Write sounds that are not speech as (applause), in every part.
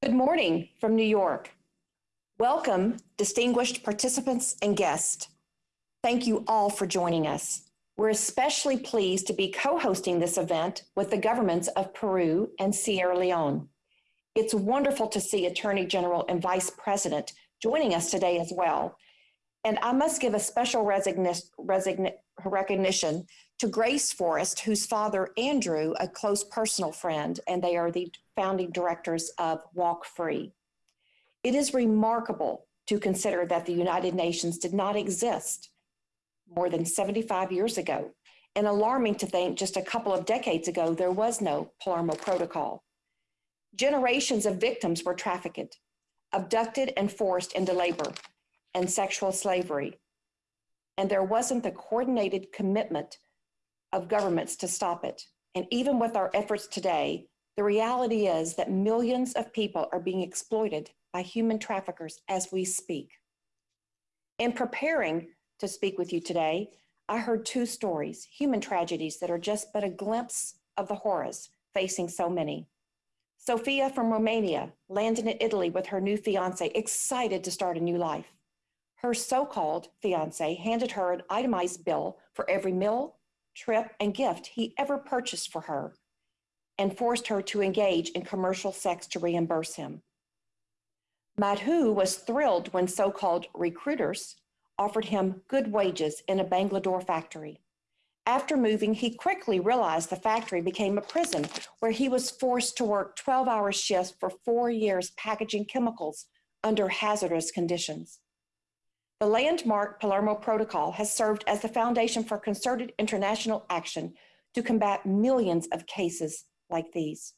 Good morning from New York. Welcome, distinguished participants and guests. Thank you all for joining us. We're especially pleased to be co-hosting this event with the governments of Peru and Sierra Leone. It's wonderful to see Attorney General and Vice President joining us today as well. And I must give a special recognition to Grace Forrest, whose father, Andrew, a close personal friend, and they are the founding directors of Walk Free. It is remarkable to consider that the United Nations did not exist more than 75 years ago, and alarming to think just a couple of decades ago there was no Palermo Protocol. Generations of victims were trafficked, abducted and forced into labor and sexual slavery. And there wasn't the coordinated commitment of governments to stop it. And even with our efforts today, the reality is that millions of people are being exploited by human traffickers as we speak. In preparing to speak with you today, I heard two stories, human tragedies that are just but a glimpse of the horrors facing so many. Sophia from Romania landed in Italy with her new fiance, excited to start a new life. Her so-called fiance handed her an itemized bill for every meal, trip, and gift he ever purchased for her and forced her to engage in commercial sex to reimburse him. Madhu was thrilled when so-called recruiters offered him good wages in a Bangalore factory. After moving, he quickly realized the factory became a prison where he was forced to work 12 hour shifts for four years packaging chemicals under hazardous conditions. The landmark Palermo Protocol has served as the foundation for concerted international action to combat millions of cases like these.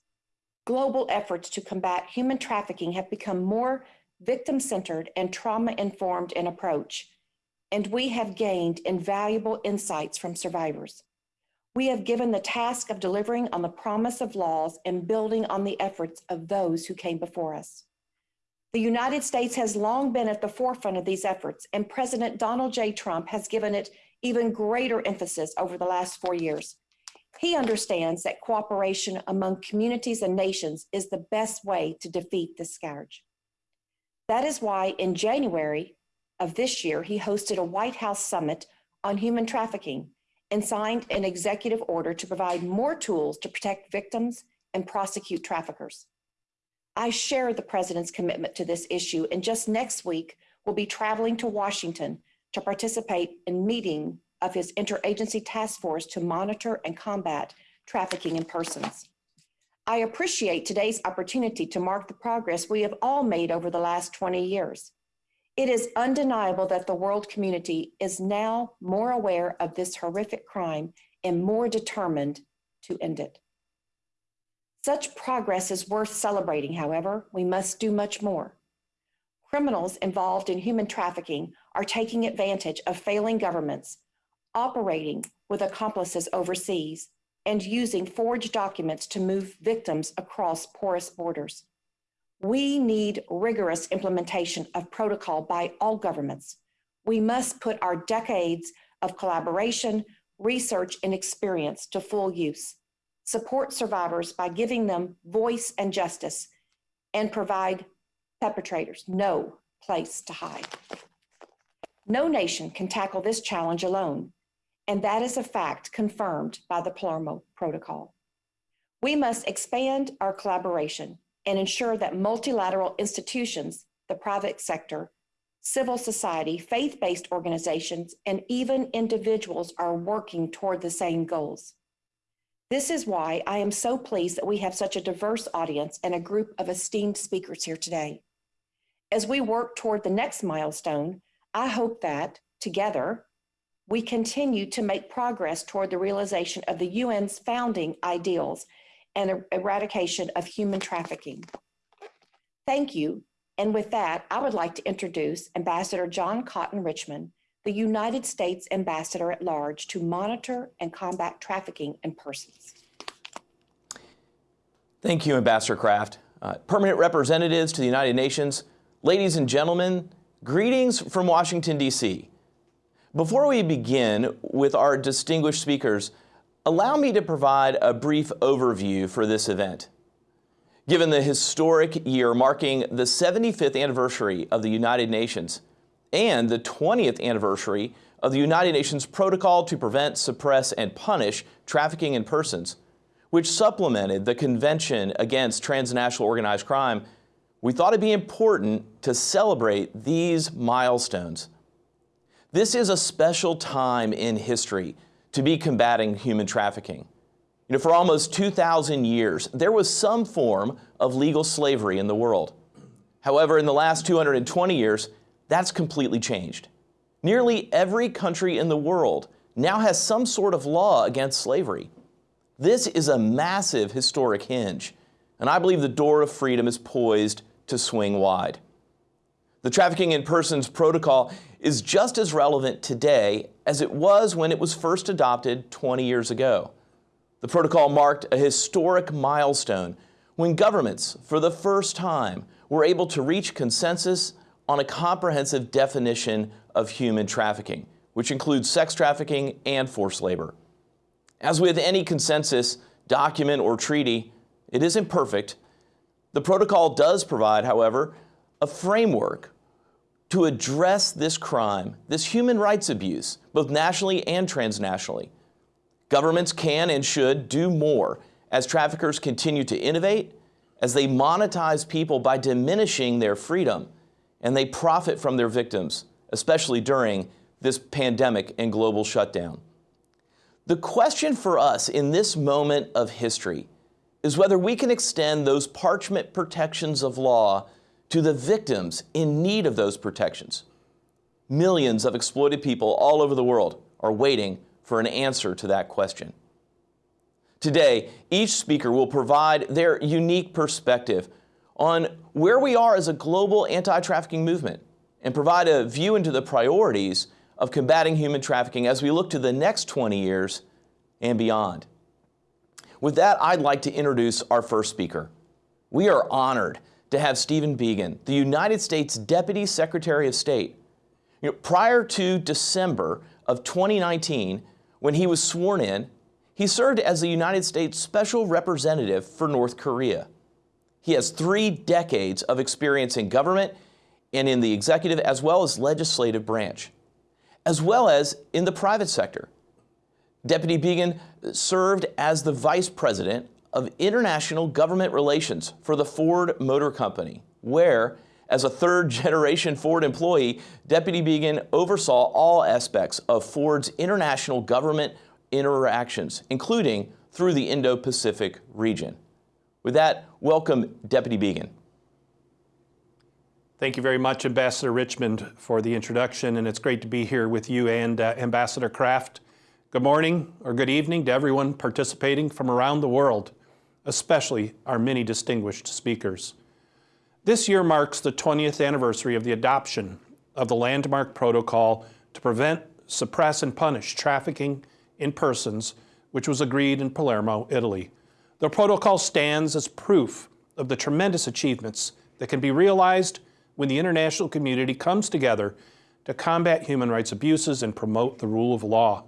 Global efforts to combat human trafficking have become more victim-centered and trauma-informed in approach, and we have gained invaluable insights from survivors. We have given the task of delivering on the promise of laws and building on the efforts of those who came before us. The United States has long been at the forefront of these efforts, and President Donald J. Trump has given it even greater emphasis over the last four years. He understands that cooperation among communities and nations is the best way to defeat this scourge. That is why in January, of this year, he hosted a White House summit on human trafficking and signed an executive order to provide more tools to protect victims and prosecute traffickers. I share the president's commitment to this issue and just next week will be traveling to Washington to participate in meeting of his interagency task force to monitor and combat trafficking in persons. I appreciate today's opportunity to mark the progress we have all made over the last 20 years. It is undeniable that the world community is now more aware of this horrific crime and more determined to end it. Such progress is worth celebrating, however, we must do much more. Criminals involved in human trafficking are taking advantage of failing governments, operating with accomplices overseas, and using forged documents to move victims across porous borders. We need rigorous implementation of protocol by all governments. We must put our decades of collaboration, research, and experience to full use, support survivors by giving them voice and justice, and provide perpetrators no place to hide. No nation can tackle this challenge alone, and that is a fact confirmed by the Palermo Protocol. We must expand our collaboration and ensure that multilateral institutions, the private sector, civil society, faith-based organizations, and even individuals are working toward the same goals. This is why I am so pleased that we have such a diverse audience and a group of esteemed speakers here today. As we work toward the next milestone, I hope that, together, we continue to make progress toward the realization of the UN's founding ideals and er, eradication of human trafficking. Thank you. And with that, I would like to introduce Ambassador John Cotton Richmond, the United States Ambassador at Large to monitor and combat trafficking in persons. Thank you, Ambassador Craft. Uh, permanent representatives to the United Nations, ladies and gentlemen, greetings from Washington, D.C. Before we begin with our distinguished speakers, Allow me to provide a brief overview for this event. Given the historic year marking the 75th anniversary of the United Nations and the 20th anniversary of the United Nations Protocol to Prevent, Suppress, and Punish Trafficking in Persons, which supplemented the Convention Against Transnational Organized Crime, we thought it'd be important to celebrate these milestones. This is a special time in history to be combating human trafficking. You know, for almost 2,000 years, there was some form of legal slavery in the world. However, in the last 220 years, that's completely changed. Nearly every country in the world now has some sort of law against slavery. This is a massive historic hinge, and I believe the door of freedom is poised to swing wide. The Trafficking in Persons Protocol is just as relevant today as it was when it was first adopted 20 years ago. The protocol marked a historic milestone when governments, for the first time, were able to reach consensus on a comprehensive definition of human trafficking, which includes sex trafficking and forced labor. As with any consensus, document, or treaty, it isn't perfect. The protocol does provide, however, a framework to address this crime, this human rights abuse, both nationally and transnationally. Governments can and should do more as traffickers continue to innovate, as they monetize people by diminishing their freedom, and they profit from their victims, especially during this pandemic and global shutdown. The question for us in this moment of history is whether we can extend those parchment protections of law to the victims in need of those protections. Millions of exploited people all over the world are waiting for an answer to that question. Today, each speaker will provide their unique perspective on where we are as a global anti-trafficking movement and provide a view into the priorities of combating human trafficking as we look to the next 20 years and beyond. With that, I'd like to introduce our first speaker. We are honored to have Stephen Biegun, the United States Deputy Secretary of State. You know, prior to December of 2019, when he was sworn in, he served as the United States Special Representative for North Korea. He has three decades of experience in government and in the executive as well as legislative branch, as well as in the private sector. Deputy Biegun served as the Vice President of International Government Relations for the Ford Motor Company, where, as a third (laughs) generation Ford employee, Deputy Biegun oversaw all aspects of Ford's international government interactions, including through the Indo-Pacific region. With that, welcome Deputy Biegun. Thank you very much, Ambassador Richmond, for the introduction, and it's great to be here with you and uh, Ambassador Craft. Good morning or good evening to everyone participating from around the world, especially our many distinguished speakers. This year marks the 20th anniversary of the adoption of the Landmark Protocol to prevent, suppress, and punish trafficking in persons, which was agreed in Palermo, Italy. The protocol stands as proof of the tremendous achievements that can be realized when the international community comes together to combat human rights abuses and promote the rule of law.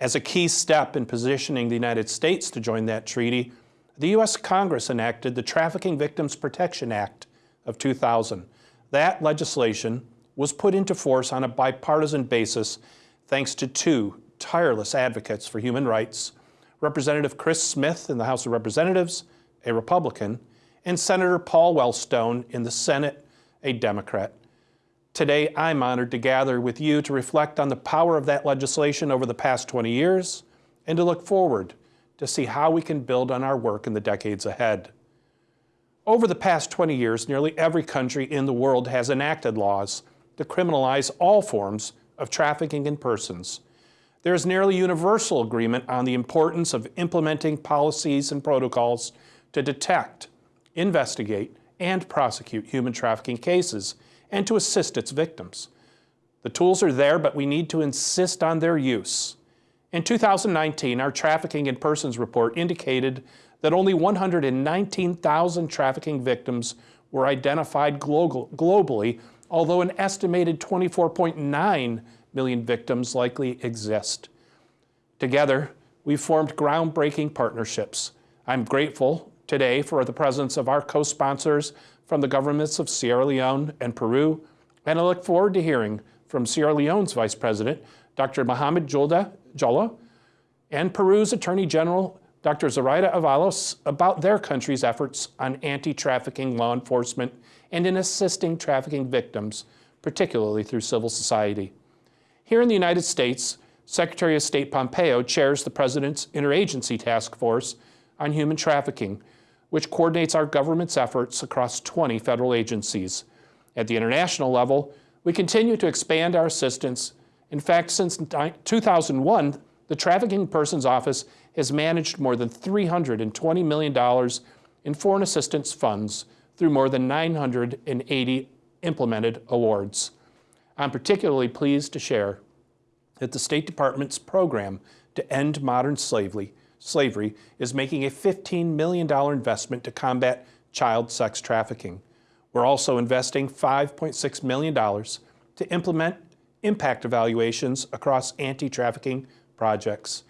As a key step in positioning the United States to join that treaty, the U.S. Congress enacted the Trafficking Victims Protection Act of 2000. That legislation was put into force on a bipartisan basis thanks to two tireless advocates for human rights, Representative Chris Smith in the House of Representatives, a Republican, and Senator Paul Wellstone in the Senate, a Democrat. Today, I'm honored to gather with you to reflect on the power of that legislation over the past 20 years and to look forward to see how we can build on our work in the decades ahead. Over the past 20 years, nearly every country in the world has enacted laws to criminalize all forms of trafficking in persons. There is nearly universal agreement on the importance of implementing policies and protocols to detect, investigate, and prosecute human trafficking cases and to assist its victims. The tools are there, but we need to insist on their use. In 2019, our Trafficking in Persons report indicated that only 119,000 trafficking victims were identified globally, although an estimated 24.9 million victims likely exist. Together, we've formed groundbreaking partnerships. I'm grateful today for the presence of our co-sponsors from the governments of Sierra Leone and Peru, and I look forward to hearing from Sierra Leone's Vice President, Dr. Mohamed Jalloh, and Peru's Attorney General, Dr. Zoraida Avalos, about their country's efforts on anti-trafficking law enforcement and in assisting trafficking victims, particularly through civil society. Here in the United States, Secretary of State Pompeo chairs the President's Interagency Task Force on Human Trafficking, which coordinates our government's efforts across 20 federal agencies. At the international level, we continue to expand our assistance. In fact, since 2001, the Trafficking Persons Office has managed more than $320 million in foreign assistance funds through more than 980 implemented awards. I'm particularly pleased to share that the State Department's program to end modern slavery, slavery is making a $15 million investment to combat child sex trafficking. We're also investing $5.6 million to implement impact evaluations across anti-trafficking projects.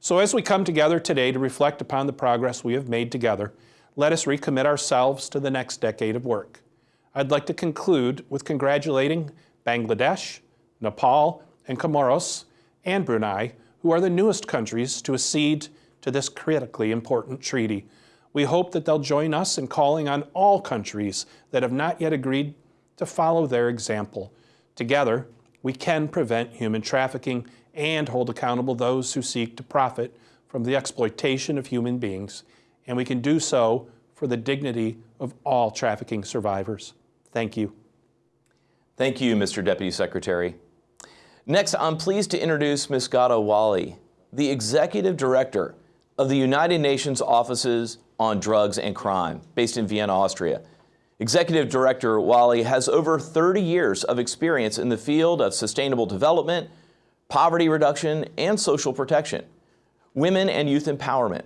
So as we come together today to reflect upon the progress we have made together, let us recommit ourselves to the next decade of work. I'd like to conclude with congratulating Bangladesh, Nepal, and Comoros, and Brunei, who are the newest countries to accede to this critically important treaty. We hope that they'll join us in calling on all countries that have not yet agreed to follow their example. Together, we can prevent human trafficking and hold accountable those who seek to profit from the exploitation of human beings, and we can do so for the dignity of all trafficking survivors. Thank you. Thank you, Mr. Deputy Secretary. Next, I'm pleased to introduce Ms. Ghada Waly, the Executive Director of the United Nations Offices on Drugs and Crime, based in Vienna, Austria. Executive Director Waly has over 30 years of experience in the field of sustainable development, poverty reduction, and social protection, women and youth empowerment.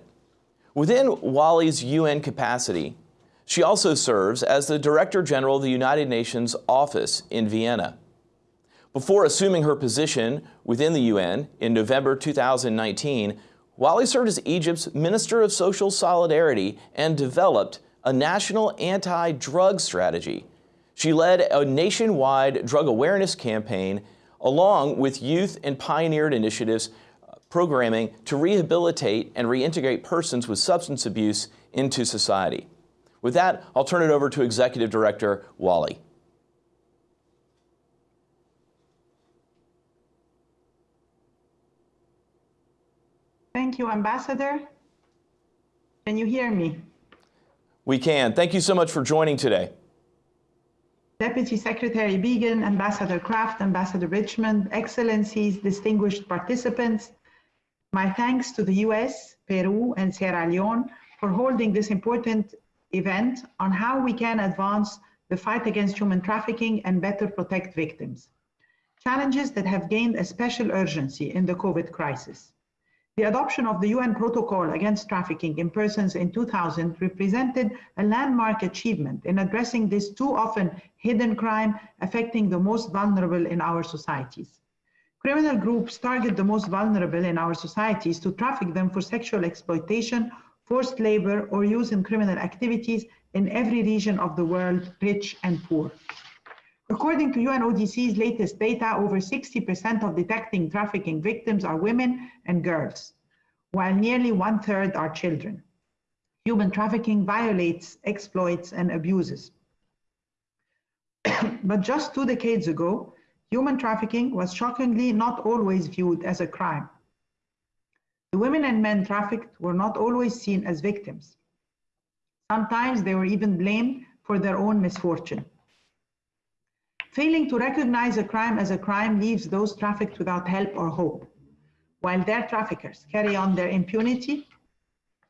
Within Waly's UN capacity, she also serves as the Director General of the United Nations Office in Vienna. Before assuming her position within the UN in November 2019, Waly served as Egypt's Minister of Social Solidarity and developed a national anti-drug strategy. She led a nationwide drug awareness campaign along with youth and pioneered initiatives uh, programming to rehabilitate and reintegrate persons with substance abuse into society. With that, I'll turn it over to Executive Director Waly. Thank you, Ambassador. Can you hear me? We can. Thank you so much for joining today. Deputy Secretary Biegun, Ambassador Craft, Ambassador Richmond, Excellencies, distinguished participants, my thanks to the US, Peru, and Sierra Leone for holding this important event on how we can advance the fight against human trafficking and better protect victims. Challenges that have gained a special urgency in the COVID crisis. The adoption of the UN Protocol Against Trafficking in Persons in 2000 represented a landmark achievement in addressing this too often hidden crime affecting the most vulnerable in our societies. Criminal groups target the most vulnerable in our societies to traffic them for sexual exploitation, forced labor, or use in criminal activities in every region of the world, rich and poor. According to UNODC's latest data, over 60% of detecting trafficking victims are women and girls, while nearly one third are children. Human trafficking violates, exploits, and abuses. (coughs) but just two decades ago, human trafficking was shockingly not always viewed as a crime. The women and men trafficked were not always seen as victims. Sometimes they were even blamed for their own misfortune. Failing to recognize a crime as a crime leaves those trafficked without help or hope, while their traffickers carry on their impunity,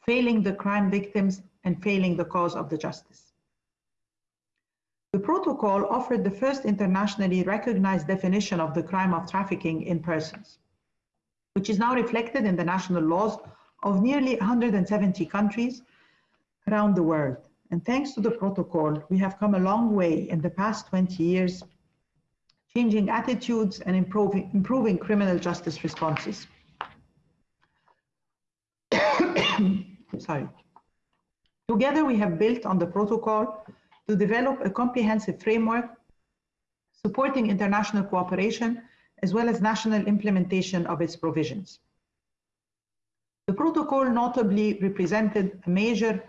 failing the crime victims and failing the cause of the justice. The protocol offered the first internationally recognized definition of the crime of trafficking in persons, which is now reflected in the national laws of nearly 170 countries around the world. And thanks to the protocol, we have come a long way in the past 20 years changing attitudes and improving, improving criminal justice responses. (coughs) Sorry. Together, we have built on the protocol to develop a comprehensive framework supporting international cooperation as well as national implementation of its provisions. The protocol notably represented a major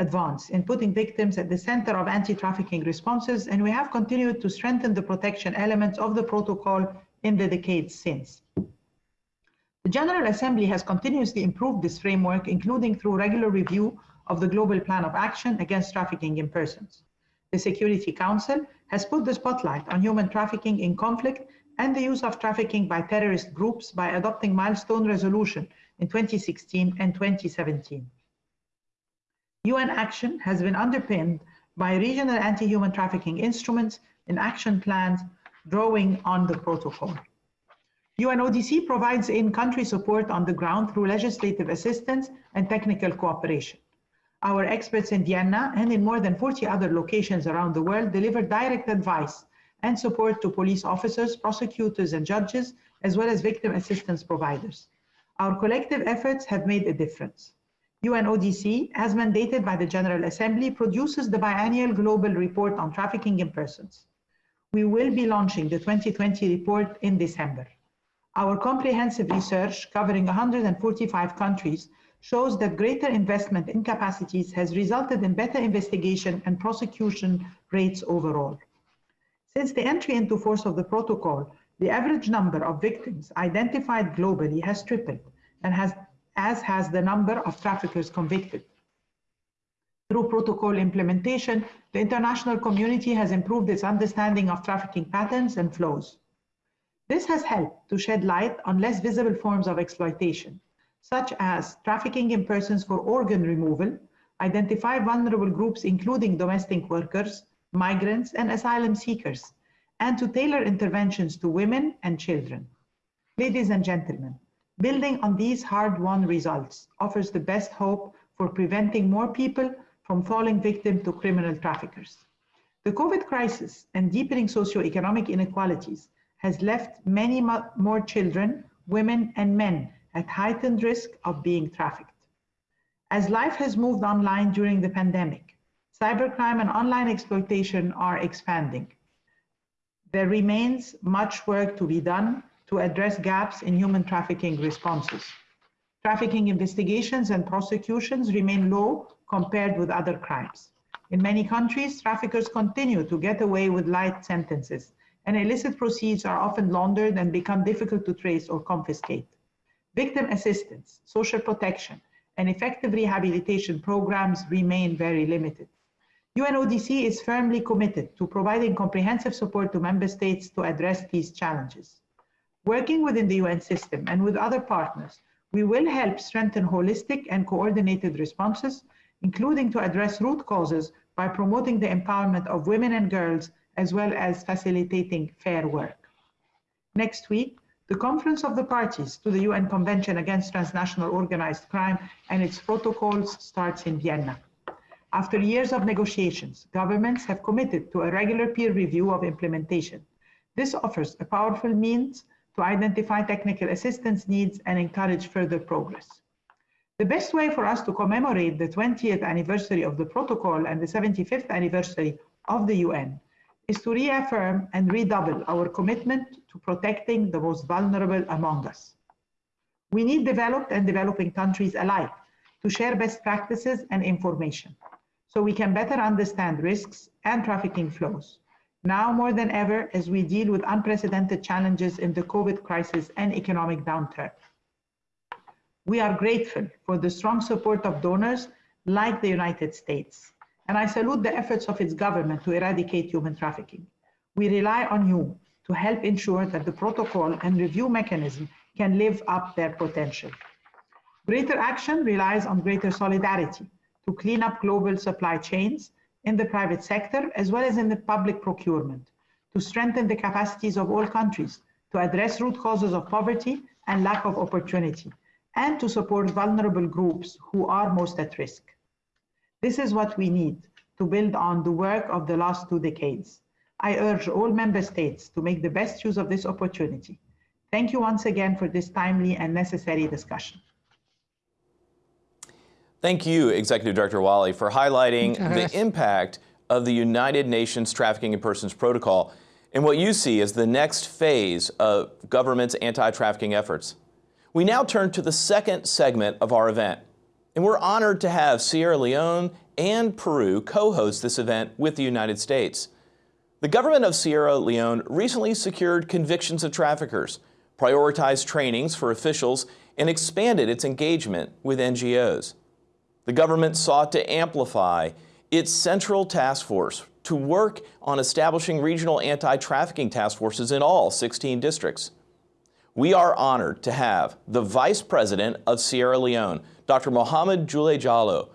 advance in putting victims at the center of anti-trafficking responses, and we have continued to strengthen the protection elements of the protocol in the decades since. The General Assembly has continuously improved this framework, including through regular review of the Global Plan of Action against Trafficking in Persons. The Security Council has put the spotlight on human trafficking in conflict and the use of trafficking by terrorist groups by adopting milestone resolution in 2016 and 2017. UN action has been underpinned by regional anti-human trafficking instruments and action plans drawing on the protocol. UNODC provides in-country support on the ground through legislative assistance and technical cooperation. Our experts in Vienna and in more than 40 other locations around the world deliver direct advice and support to police officers, prosecutors, and judges, as well as victim assistance providers. Our collective efforts have made a difference. UNODC, as mandated by the General Assembly, produces the biannual global report on trafficking in persons. We will be launching the 2020 report in December. Our comprehensive research covering 145 countries shows that greater investment in capacities has resulted in better investigation and prosecution rates overall. Since the entry into force of the protocol, the average number of victims identified globally has tripled, and has, as has the number of traffickers convicted. Through protocol implementation, the international community has improved its understanding of trafficking patterns and flows. This has helped to shed light on less visible forms of exploitation, such as trafficking in persons for organ removal, identify vulnerable groups including domestic workers, migrants, and asylum seekers, and to tailor interventions to women and children. Ladies and gentlemen, building on these hard-won results offers the best hope for preventing more people from falling victim to criminal traffickers. The COVID crisis and deepening socioeconomic inequalities has left many more children, women, and men at heightened risk of being trafficked. As life has moved online during the pandemic, cybercrime and online exploitation are expanding. There remains much work to be done to address gaps in human trafficking responses. Trafficking investigations and prosecutions remain low compared with other crimes. In many countries, traffickers continue to get away with light sentences, and illicit proceeds are often laundered and become difficult to trace or confiscate. Victim assistance, social protection, and effective rehabilitation programs remain very limited. UNODC is firmly committed to providing comprehensive support to member states to address these challenges. Working within the UN system and with other partners, we will help strengthen holistic and coordinated responses, including to address root causes by promoting the empowerment of women and girls as well as facilitating fair work. Next week, the Conference of the Parties to the UN Convention Against Transnational Organized Crime and its protocols starts in Vienna. After years of negotiations, governments have committed to a regular peer review of implementation. This offers a powerful means to identify technical assistance needs and encourage further progress. The best way for us to commemorate the 20th anniversary of the protocol and the 75th anniversary of the UN is to reaffirm and redouble our commitment to protecting the most vulnerable among us. We need developed and developing countries alike to share best practices and information so we can better understand risks and trafficking flows, now more than ever as we deal with unprecedented challenges in the COVID crisis and economic downturn. We are grateful for the strong support of donors like the United States and I salute the efforts of its government to eradicate human trafficking. We rely on you to help ensure that the protocol and review mechanism can live up their potential. Greater action relies on greater solidarity to clean up global supply chains in the private sector as well as in the public procurement, to strengthen the capacities of all countries to address root causes of poverty and lack of opportunity, and to support vulnerable groups who are most at risk. This is what we need to build on the work of the last two decades. I urge all member states to make the best use of this opportunity. Thank you once again for this timely and necessary discussion. Thank you, Executive Director Waly, for highlighting (laughs) the impact of the United Nations Trafficking in Persons Protocol and what you see as the next phase of government's anti-trafficking efforts. We now turn to the second segment of our event, and we're honored to have Sierra Leone and Peru co-host this event with the United States. The government of Sierra Leone recently secured convictions of traffickers, prioritized trainings for officials, and expanded its engagement with NGOs. The government sought to amplify its central task force to work on establishing regional anti-trafficking task forces in all 16 districts. We are honored to have the Vice President of Sierra Leone, Dr. Mohamed Juldeh Jalloh.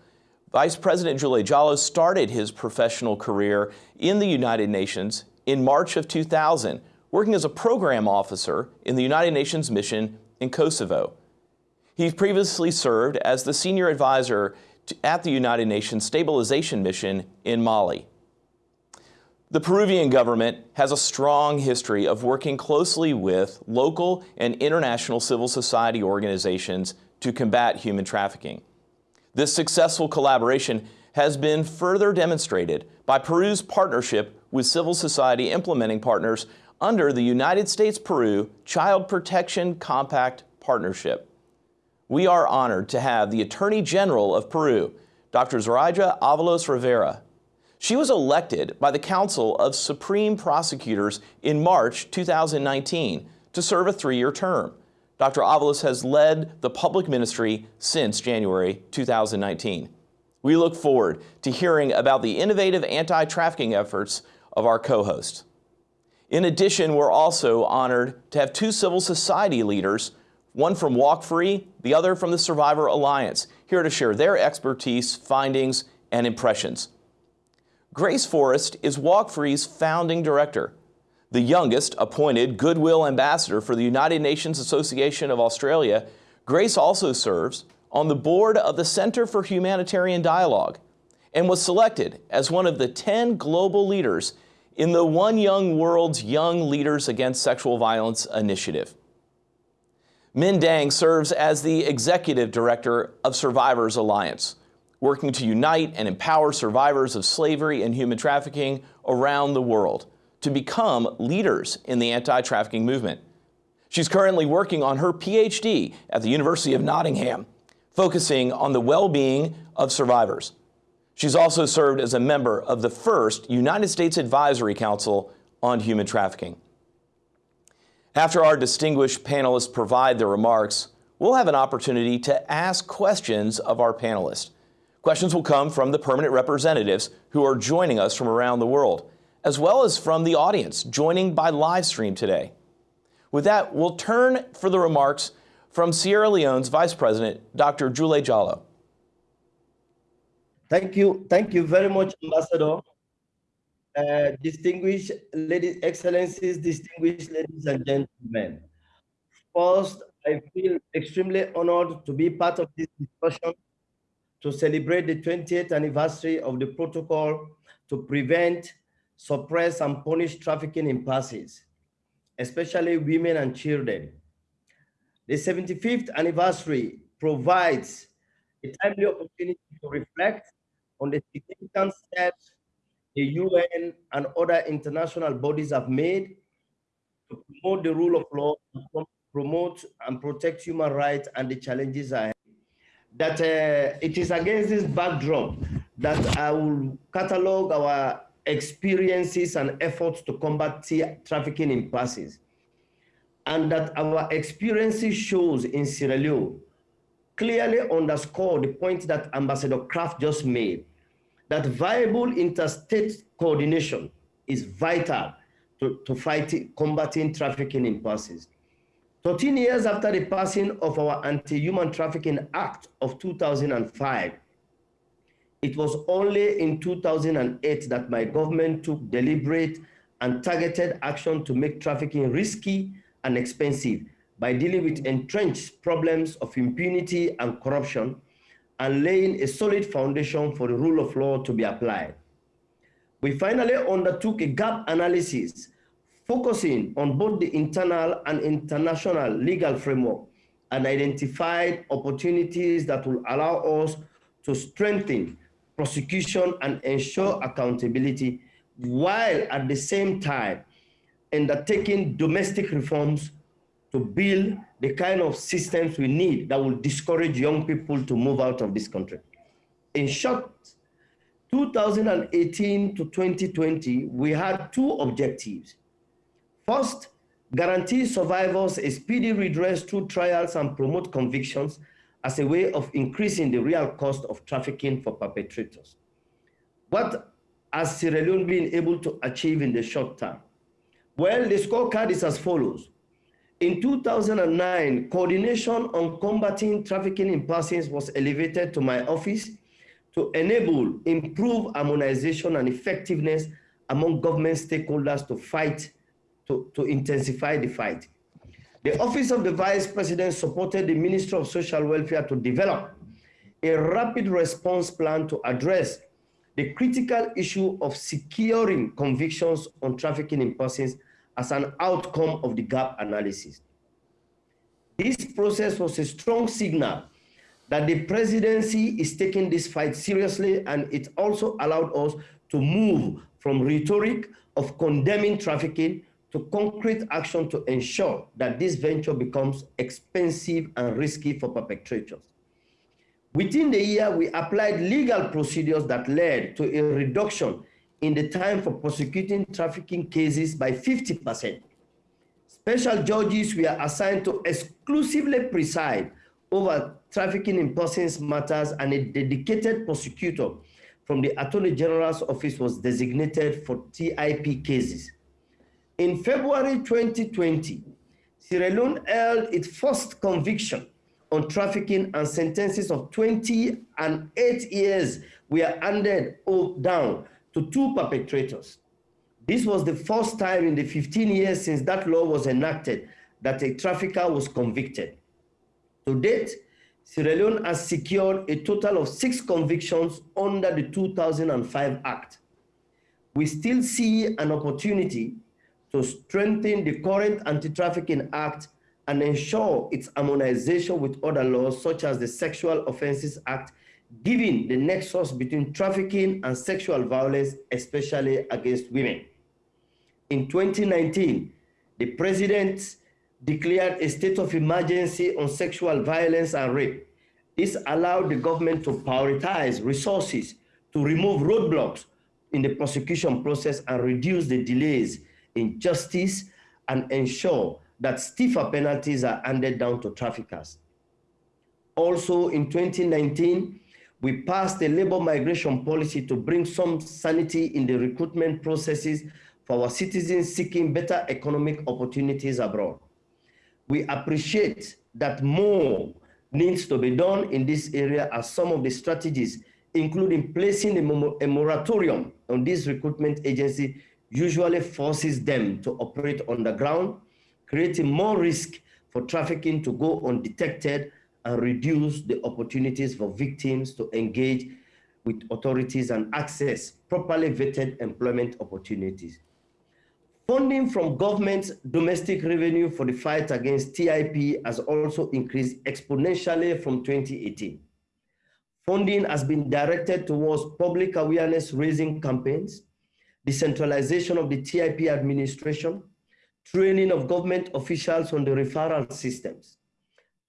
Vice President Juldeh Jalloh started his professional career in the United Nations in March of 2000, working as a program officer in the United Nations mission in Kosovo. He previously served as the senior advisor at the United Nations Stabilization Mission in Mali. The Peruvian government has a strong history of working closely with local and international civil society organizations to combat human trafficking. This successful collaboration has been further demonstrated by Peru's partnership with civil society implementing partners under the United States-Peru Child Protection Compact Partnership. We are honored to have the Attorney General of Peru, Dr. Zoraida Avalos Rivera. She was elected by the Council of Supreme Prosecutors in March 2019 to serve a three-year term. Dr. Avalos has led the public ministry since January 2019. We look forward to hearing about the innovative anti-trafficking efforts of our co-host. In addition, we're also honored to have two civil society leaders, one from Walk Free, the other from the Survivor Alliance, here to share their expertise, findings, and impressions. Grace Forrest is Walk Free's founding director, the youngest appointed Goodwill Ambassador for the United Nations Association of Australia. Grace also serves on the board of the Center for Humanitarian Dialogue and was selected as one of the 10 global leaders in the One Young World's Young Leaders Against Sexual Violence initiative. Minh Dang serves as the executive director of Survivors Alliance, working to unite and empower survivors of slavery and human trafficking around the world to become leaders in the anti-trafficking movement. She's currently working on her PhD at the University of Nottingham, focusing on the well-being of survivors. She's also served as a member of the first United States Advisory Council on Human Trafficking. After our distinguished panelists provide their remarks, we'll have an opportunity to ask questions of our panelists. Questions will come from the permanent representatives who are joining us from around the world, as well as from the audience joining by live stream today. With that, we'll turn for the remarks from Sierra Leone's Vice President, Dr. Juldeh Jalloh. Thank you. Thank you very much, Ambassador. Uh, distinguished ladies, excellencies, distinguished ladies and gentlemen. First, I feel extremely honored to be part of this discussion to celebrate the 20th anniversary of the protocol to prevent, suppress, and punish trafficking in persons, especially women and children. The 75th anniversary provides a timely opportunity to reflect on the significant steps the UN and other international bodies have made to promote the rule of law, promote and protect human rights and the challenges ahead. That uh, it is against this backdrop that I will catalog our experiences and efforts to combat trafficking in persons. And that our experiences shows in Sierra Leone clearly underscore the point that Ambassador Craft just made, that viable interstate coordination is vital to, to fight combating trafficking in persons. 13 years after the passing of our Anti-Human Trafficking Act of 2005, it was only in 2008 that my government took deliberate and targeted action to make trafficking risky and expensive by dealing with entrenched problems of impunity and corruption and laying a solid foundation for the rule of law to be applied. We finally undertook a gap analysis focusing on both the internal and international legal framework and identified opportunities that will allow us to strengthen prosecution and ensure accountability while at the same time undertaking domestic reforms to build the kind of systems we need that will discourage young people to move out of this country. In short, 2018 to 2020, we had two objectives. First, guarantee survivors a speedy redress through trials and promote convictions as a way of increasing the real cost of trafficking for perpetrators. What has Sierra Leone been able to achieve in the short term? Well, the scorecard is as follows. In 2009, coordination on combating trafficking in persons was elevated to my office to enable improved harmonization and effectiveness among government stakeholders to fight, to, to intensify the fight. The Office of the Vice President supported the Ministry of Social Welfare to develop a rapid response plan to address the critical issue of securing convictions on trafficking in persons as an outcome of the gap analysis. This process was a strong signal that the presidency is taking this fight seriously and it also allowed us to move from rhetoric of condemning trafficking to concrete action to ensure that this venture becomes expensive and risky for perpetrators. Within the year, we applied legal procedures that led to a reduction in the time for prosecuting trafficking cases by 50%. Special judges were assigned to exclusively preside over trafficking in persons matters and a dedicated prosecutor from the Attorney General's office was designated for TIP cases. In February 2020, Sierra Leone held its first conviction on trafficking and sentences of 20 and 8 years were handed down to two perpetrators. This was the first time in the 15 years since that law was enacted that a trafficker was convicted. To date, Sierra Leone has secured a total of six convictions under the 2005 Act. We still see an opportunity to strengthen the current Anti-Trafficking Act and ensure its harmonization with other laws such as the Sexual Offences Act given the nexus between trafficking and sexual violence, especially against women. In 2019, the president declared a state of emergency on sexual violence and rape. This allowed the government to prioritize resources to remove roadblocks in the prosecution process and reduce the delays in justice and ensure that stiffer penalties are handed down to traffickers. Also in 2019, we passed a labor migration policy to bring some sanity in the recruitment processes for our citizens seeking better economic opportunities abroad. We appreciate that more needs to be done in this area as some of the strategies, including placing a, moratorium on this recruitment agency, usually forces them to operate on the ground, creating more risk for trafficking to go undetected and reduce the opportunities for victims to engage with authorities and access properly vetted employment opportunities. Funding from government's domestic revenue for the fight against TIP has also increased exponentially from 2018. Funding has been directed towards public awareness raising campaigns, decentralization of the TIP administration, training of government officials on the referral systems,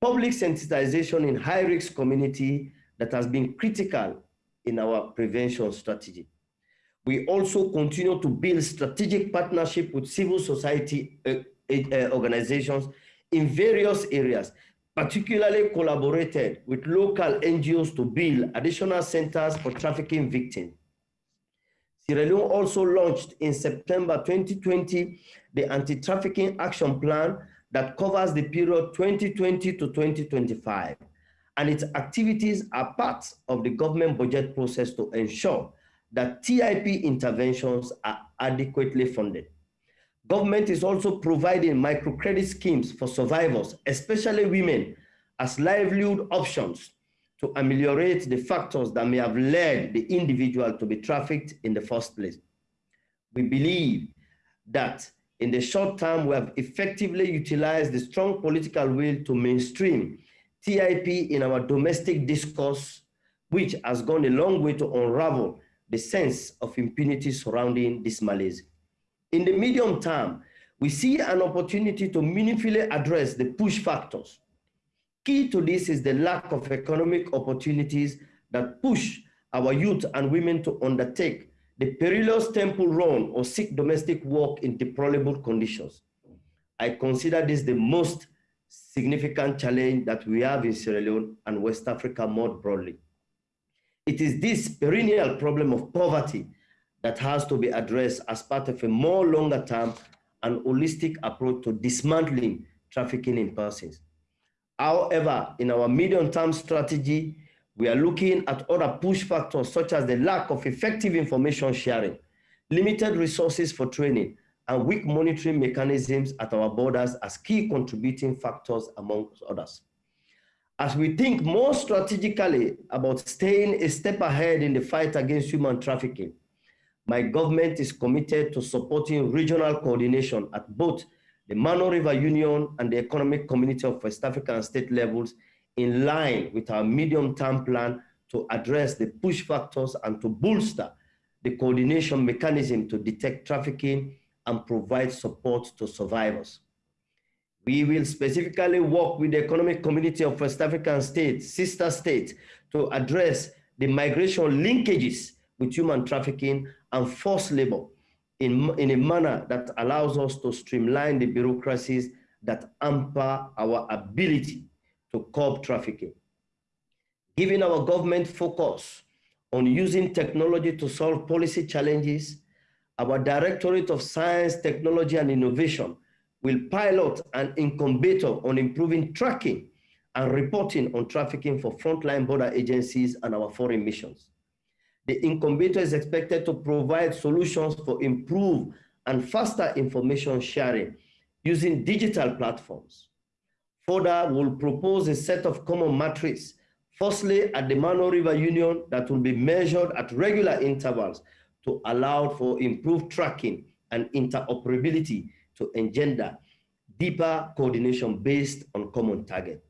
public sensitization in high-risk community that has been critical in our prevention strategy. We also continue to build strategic partnership with civil society uh, uh, organizations in various areas, particularly collaborated with local NGOs to build additional centers for trafficking victims. Sierra Leone also launched in September 2020 the Anti-Trafficking Action Plan that covers the period 2020 to 2025. And its activities are part of the government budget process to ensure that TIP interventions are adequately funded. Government is also providing microcredit schemes for survivors, especially women, as livelihood options to ameliorate the factors that may have led the individual to be trafficked in the first place. We believe that in the short term, we have effectively utilized the strong political will to mainstream TIP in our domestic discourse which has gone a long way to unravel the sense of impunity surrounding this malaise. In the medium term, we see an opportunity to meaningfully address the push factors. Key to this is the lack of economic opportunities that push our youth and women to undertake the perilous temple run or seek domestic work in deplorable conditions. I consider this the most significant challenge that we have in Sierra Leone and West Africa more broadly. It is this perennial problem of poverty that has to be addressed as part of a more longer term and holistic approach to dismantling trafficking in persons. However, in our medium term strategy, we are looking at other push factors such as the lack of effective information sharing, limited resources for training, and weak monitoring mechanisms at our borders as key contributing factors amongst others. As we think more strategically about staying a step ahead in the fight against human trafficking, my government is committed to supporting regional coordination at both the Mano River Union and the Economic Community of West African state levels in line with our medium-term plan to address the push factors and to bolster the coordination mechanism to detect trafficking and provide support to survivors. We will specifically work with the Economic Community of West African States, sister states, to address the migration linkages with human trafficking and forced labor in, in a manner that allows us to streamline the bureaucracies that hamper our ability to curb trafficking. Given our government focus on using technology to solve policy challenges, our Directorate of Science, Technology and Innovation will pilot an incubator on improving tracking and reporting on trafficking for frontline border agencies and our foreign missions. The incubator is expected to provide solutions for improved and faster information sharing using digital platforms. Further, we'll propose a set of common matrices, firstly at the Mano River Union that will be measured at regular intervals to allow for improved tracking and interoperability to engender deeper coordination based on common target.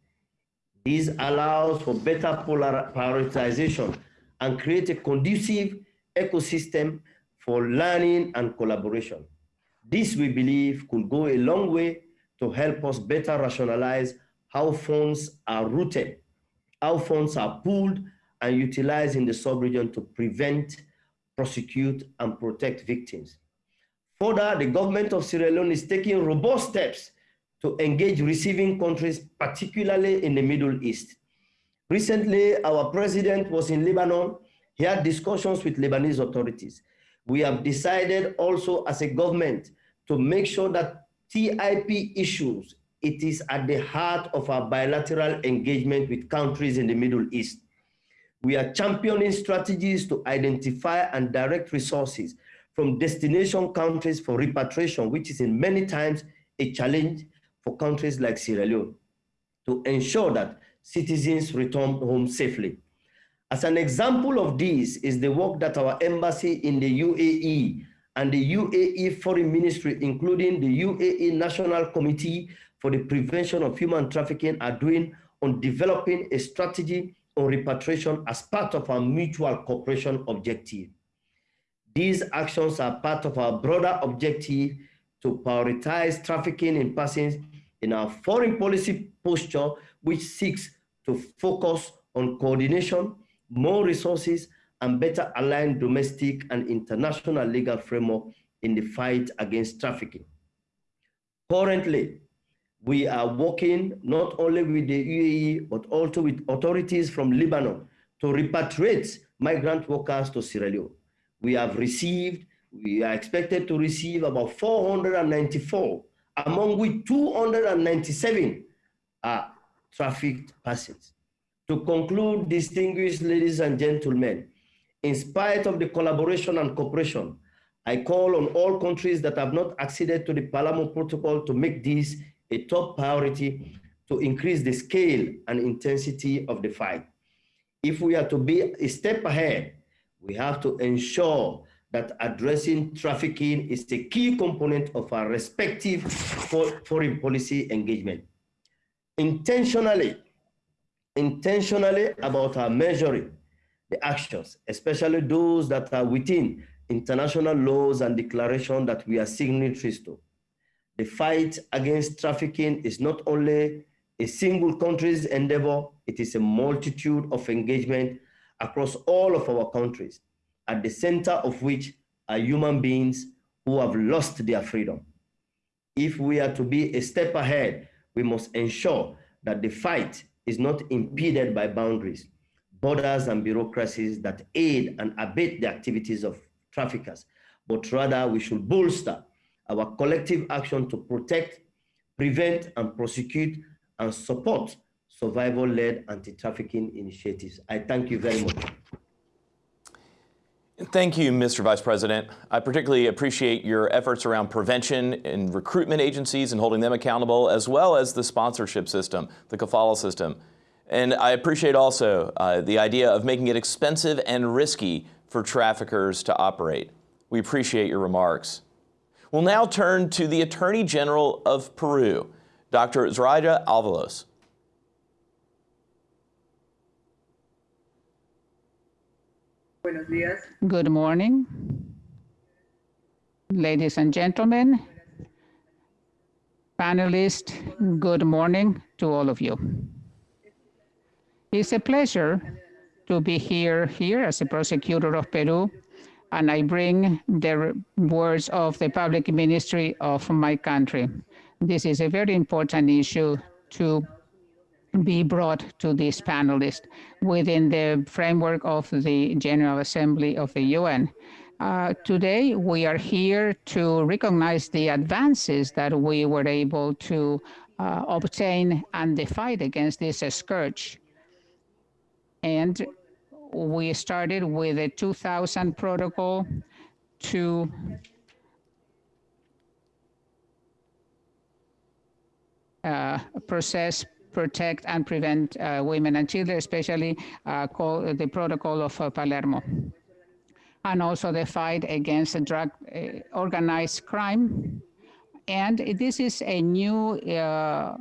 This allows for better prioritization and create a conducive ecosystem for learning and collaboration. This, we believe, could go a long way to help us better rationalize how funds are routed, how funds are pooled and utilized in the sub-region to prevent, prosecute, and protect victims. Further, the government of Sierra Leone is taking robust steps to engage receiving countries, particularly in the Middle East. Recently, our president was in Lebanon. He had discussions with Lebanese authorities. We have decided also as a government to make sure that TIP issues, it is at the heart of our bilateral engagement with countries in the Middle East. We are championing strategies to identify and direct resources from destination countries for repatriation, which is in many times a challenge for countries like Sierra Leone, to ensure that citizens return home safely. As an example of this is the work that our embassy in the UAE and the UAE Foreign Ministry, including the UAE National Committee for the Prevention of Human Trafficking are doing on developing a strategy on repatriation as part of our mutual cooperation objective. These actions are part of our broader objective to prioritize trafficking in persons in our foreign policy posture, which seeks to focus on coordination, more resources, and better align domestic and international legal framework in the fight against trafficking. Currently, we are working not only with the UAE, but also with authorities from Lebanon to repatriate migrant workers to Sierra Leone. We have received, we are expected to receive about 494, among which 297 are trafficked persons. To conclude, distinguished ladies and gentlemen, in spite of the collaboration and cooperation, I call on all countries that have not acceded to the Palermo Protocol to make this a top priority to increase the scale and intensity of the fight. If we are to be a step ahead, we have to ensure that addressing trafficking is a key component of our respective foreign policy engagement intentionally, intentionally about our measuring, the actions, especially those that are within international laws and declarations that we are signatories to. The fight against trafficking is not only a single country's endeavor, it is a multitude of engagement across all of our countries, at the center of which are human beings who have lost their freedom. If we are to be a step ahead, we must ensure that the fight is not impeded by boundaries, borders, and bureaucracies that aid and abet the activities of traffickers, but rather we should bolster our collective action to protect, prevent, and prosecute and support survival-led anti-trafficking initiatives. I thank you very much. Thank you, Mr. Vice President. I particularly appreciate your efforts around prevention and recruitment agencies and holding them accountable, as well as the sponsorship system, the kafala system. And I appreciate also uh, the idea of making it expensive and risky for traffickers to operate. We appreciate your remarks. We'll now turn to the Attorney General of Peru, Dr. Zoraida Avalos. Good morning, ladies and gentlemen, panelists, good morning to all of you. It's a pleasure to be here, here as a prosecutor of Peru, and I bring the words of the public ministry of my country. This is a very important issue to be brought to this panelist within the framework of the General Assembly of the UN. Uh, today, we are here to recognize the advances that we were able to uh, obtain and the fight against this scourge. And we started with a 2000 protocol to uh, process protect and prevent uh, women and children, especially uh, called the protocol of uh, Palermo. And also the fight against drug uh, organized crime. And this is a new uh,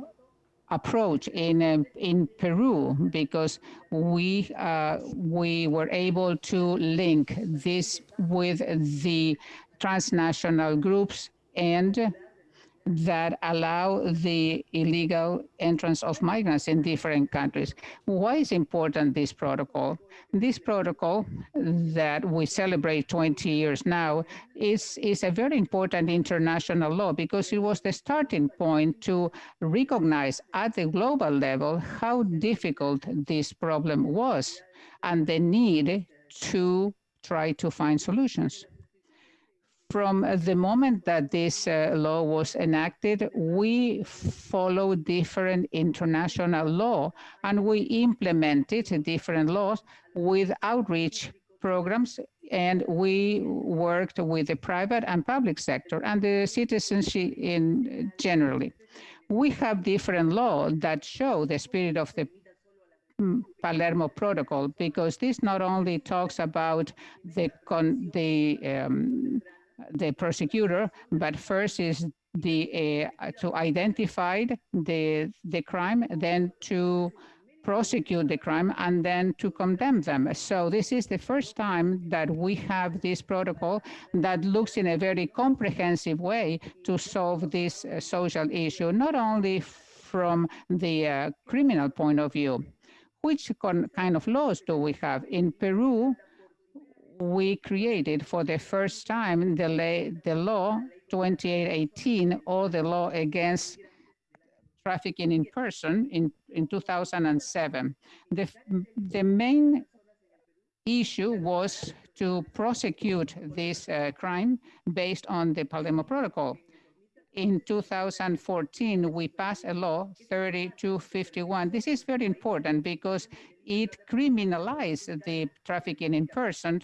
approach in uh, in Peru because we uh, we were able to link this with the transnational groups and that allow the illegal entrance of migrants in different countries. Why is important this protocol? This protocol that we celebrate 20 years now is, is a very important international law because it was the starting point to recognize at the global level how difficult this problem was and the need to try to find solutions from the moment that this uh, law was enacted, we followed different international law and we implemented different laws with outreach programs and we worked with the private and public sector and the citizens in generally. We have different laws that show the spirit of the mm, Palermo Protocol because this not only talks about the the um, the prosecutor, but first is the uh, to identify the the crime, then to prosecute the crime, and then to condemn them. So this is the first time that we have this protocol that looks in a very comprehensive way to solve this uh, social issue, not only from the uh, criminal point of view. Which kind of laws do we have? In Peru, we created for the first time the, lay, the law 2818 or the law against trafficking in person in, in 2007. The, the main issue was to prosecute this uh, crime based on the Palermo Protocol. In 2014, we passed a law 3251. This is very important because it criminalized the trafficking in person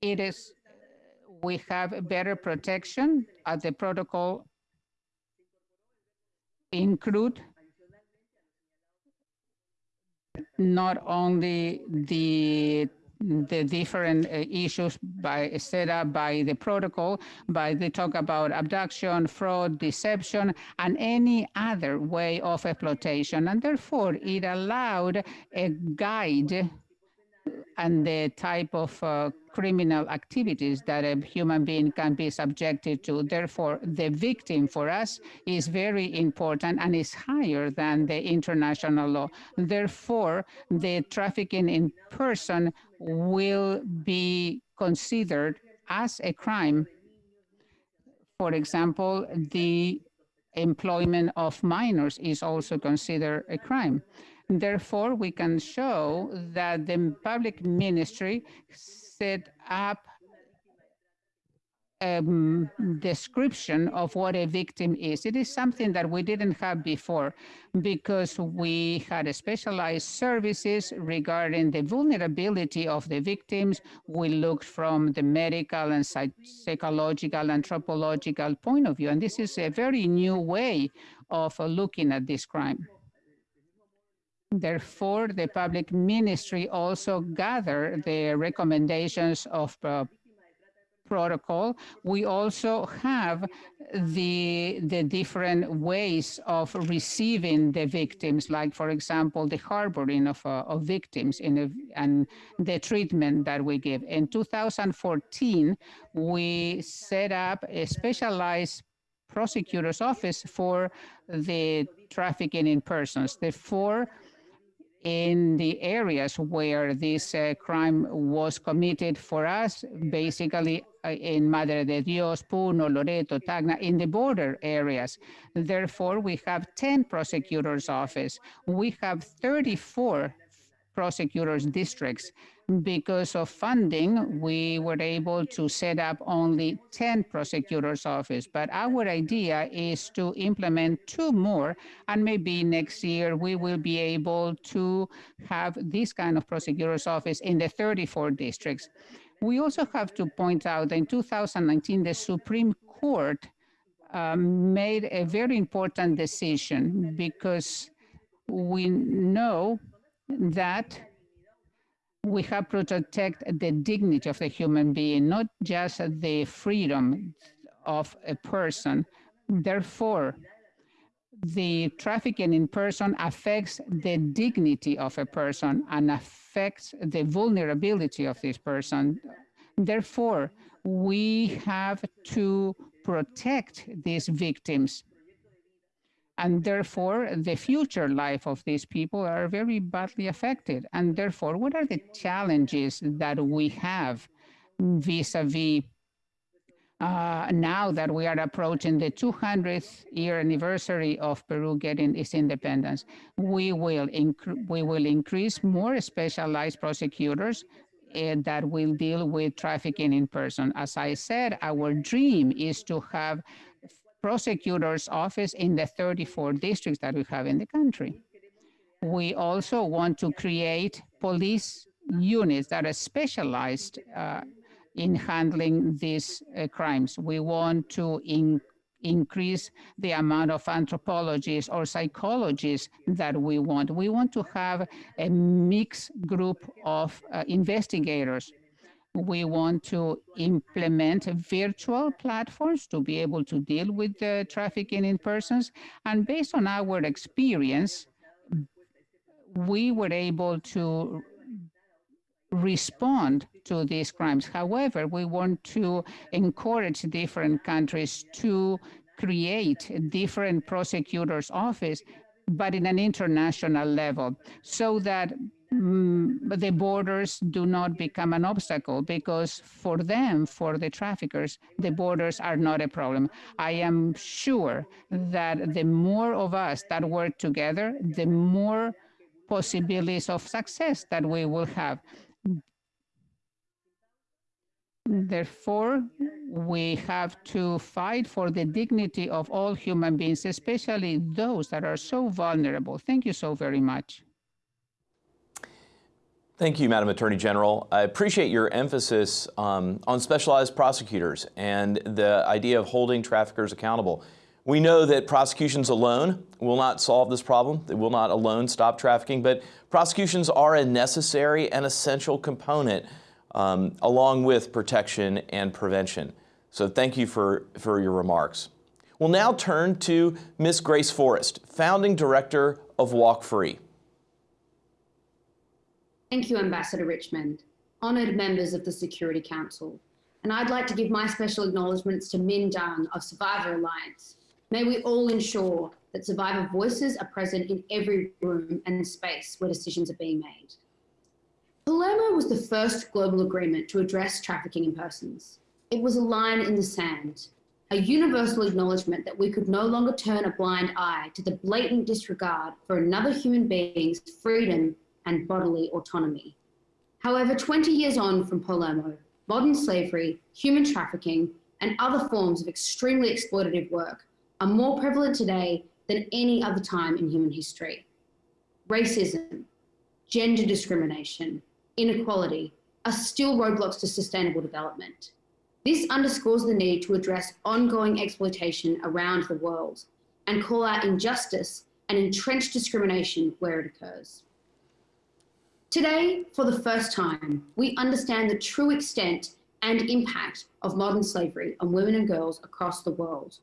it is, we have better protection as the protocol include not only the the different uh, issues by set up by the protocol, but they talk about abduction, fraud, deception, and any other way of exploitation. And therefore, it allowed a guide and the type of uh, criminal activities that a human being can be subjected to. Therefore, the victim for us is very important and is higher than the international law. Therefore, the trafficking in person will be considered as a crime. For example, the employment of minors is also considered a crime. Therefore, we can show that the public ministry set up a um, description of what a victim is. It is something that we didn't have before because we had specialized services regarding the vulnerability of the victims. We looked from the medical and psych psychological, anthropological point of view. And this is a very new way of looking at this crime. Therefore, the public ministry also gather the recommendations of uh, protocol. We also have the, the different ways of receiving the victims, like, for example, the harboring of, uh, of victims in a, and the treatment that we give. In 2014, we set up a specialized prosecutor's office for the trafficking in persons. The four in the areas where this uh, crime was committed for us, basically uh, in Madre de Dios, Puno, Loreto, Tacna, in the border areas. Therefore, we have 10 prosecutors' office. We have 34 prosecutors' districts because of funding, we were able to set up only 10 prosecutors' office. But our idea is to implement two more, and maybe next year we will be able to have this kind of prosecutors' office in the 34 districts. We also have to point out that in 2019, the Supreme Court um, made a very important decision because we know that we have to protect the dignity of the human being, not just the freedom of a person. Therefore, the trafficking in person affects the dignity of a person and affects the vulnerability of this person. Therefore, we have to protect these victims and therefore the future life of these people are very badly affected. And therefore, what are the challenges that we have vis-a-vis uh, now that we are approaching the 200th year anniversary of Peru getting its independence, we will, we will increase more specialized prosecutors uh, that will deal with trafficking in person. As I said, our dream is to have prosecutor's office in the 34 districts that we have in the country. We also want to create police units that are specialized uh, in handling these uh, crimes. We want to in increase the amount of anthropologists or psychologists that we want. We want to have a mixed group of uh, investigators we want to implement virtual platforms to be able to deal with the trafficking in persons. And based on our experience, we were able to respond to these crimes. However, we want to encourage different countries to create different prosecutors' office, but in an international level, so that Mm, the borders do not become an obstacle because for them, for the traffickers, the borders are not a problem. I am sure that the more of us that work together, the more possibilities of success that we will have. Therefore, we have to fight for the dignity of all human beings, especially those that are so vulnerable. Thank you so very much. Thank you, Madam Attorney General. I appreciate your emphasis um, on specialized prosecutors and the idea of holding traffickers accountable. We know that prosecutions alone will not solve this problem. They will not alone stop trafficking, but prosecutions are a necessary and essential component um, along with protection and prevention. So thank you for, for your remarks. We'll now turn to Ms. Grace Forrest, founding director of Walk Free. Thank you, Ambassador Richmond, honoured members of the Security Council. And I'd like to give my special acknowledgements to Minh Dang of Survivor Alliance. May we all ensure that survivor voices are present in every room and space where decisions are being made. Palermo was the first global agreement to address trafficking in persons. It was a line in the sand, a universal acknowledgement that we could no longer turn a blind eye to the blatant disregard for another human being's freedom and bodily autonomy. However, 20 years on from Palermo, modern slavery, human trafficking, and other forms of extremely exploitative work are more prevalent today than any other time in human history. Racism, gender discrimination, inequality are still roadblocks to sustainable development. This underscores the need to address ongoing exploitation around the world and call out injustice and entrenched discrimination where it occurs. Today, for the first time, we understand the true extent and impact of modern slavery on women and girls across the world.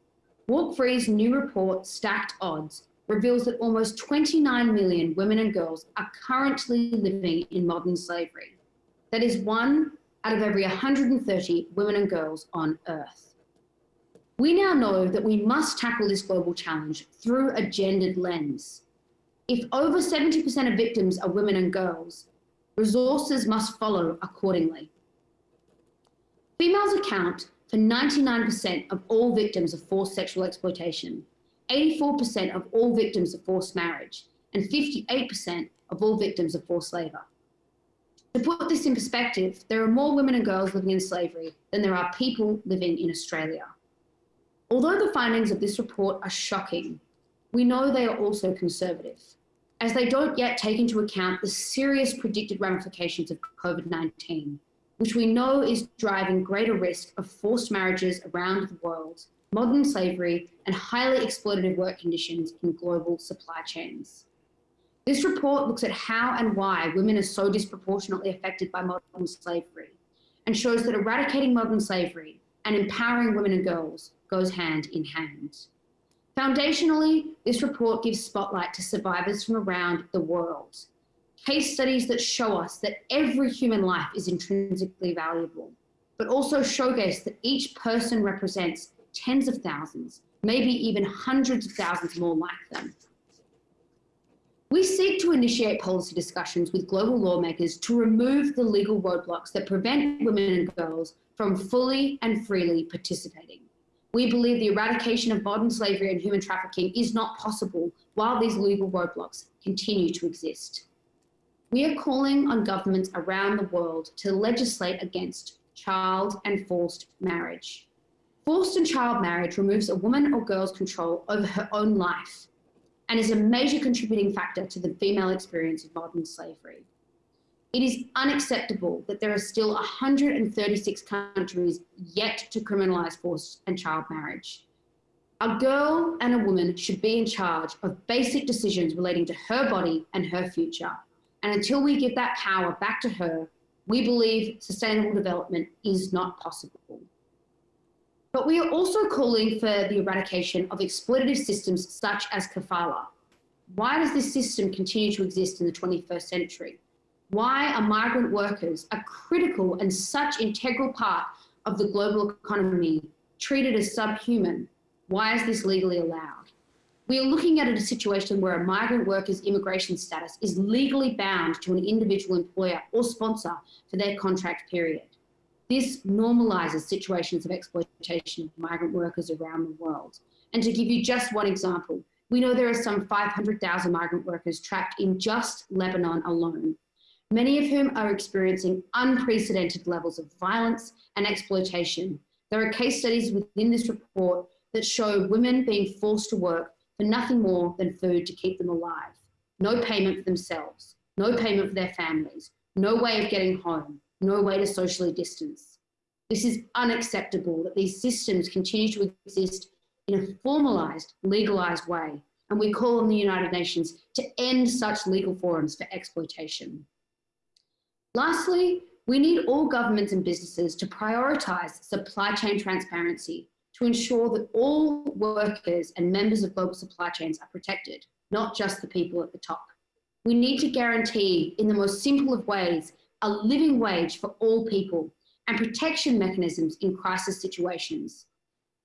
Walk Free's new report, Stacked Odds, reveals that almost 29 million women and girls are currently living in modern slavery. That is one out of every 130 women and girls on Earth. We now know that we must tackle this global challenge through a gendered lens. If over 70% of victims are women and girls, resources must follow accordingly. Females account for 99% of all victims of forced sexual exploitation, 84% of all victims of forced marriage, and 58% of all victims of forced labor. To put this in perspective, there are more women and girls living in slavery than there are people living in Australia. Although the findings of this report are shocking, we know they are also conservative, as they don't yet take into account the serious predicted ramifications of COVID-19, which we know is driving greater risk of forced marriages around the world, modern slavery, and highly exploitative work conditions in global supply chains. This report looks at how and why women are so disproportionately affected by modern slavery and shows that eradicating modern slavery and empowering women and girls goes hand in hand. Foundationally, this report gives spotlight to survivors from around the world. Case studies that show us that every human life is intrinsically valuable, but also showcase that each person represents tens of thousands, maybe even hundreds of thousands more like them. We seek to initiate policy discussions with global lawmakers to remove the legal roadblocks that prevent women and girls from fully and freely participating. We believe the eradication of modern slavery and human trafficking is not possible while these legal roadblocks continue to exist. We are calling on governments around the world to legislate against child and forced marriage. Forced and child marriage removes a woman or girl's control over her own life and is a major contributing factor to the female experience of modern slavery. It is unacceptable that there are still 136 countries yet to criminalize forced and child marriage. A girl and a woman should be in charge of basic decisions relating to her body and her future. And until we give that power back to her, we believe sustainable development is not possible. But we are also calling for the eradication of exploitative systems such as kafala. Why does this system continue to exist in the 21st century? Why are migrant workers, a critical and such integral part of the global economy, treated as subhuman? Why is this legally allowed? We are looking at a situation where a migrant worker's immigration status is legally bound to an individual employer or sponsor for their contract period. This normalizes situations of exploitation of migrant workers around the world. And to give you just one example, we know there are some 500,000 migrant workers trapped in just Lebanon alone, many of whom are experiencing unprecedented levels of violence and exploitation. There are case studies within this report that show women being forced to work for nothing more than food to keep them alive. No payment for themselves, no payment for their families, no way of getting home, no way to socially distance. This is unacceptable that these systems continue to exist in a formalized, legalized way, and we call on the United Nations to end such legal forums for exploitation. Lastly, we need all governments and businesses to prioritize supply chain transparency to ensure that all workers and members of global supply chains are protected, not just the people at the top. We need to guarantee, in the most simple of ways, a living wage for all people and protection mechanisms in crisis situations.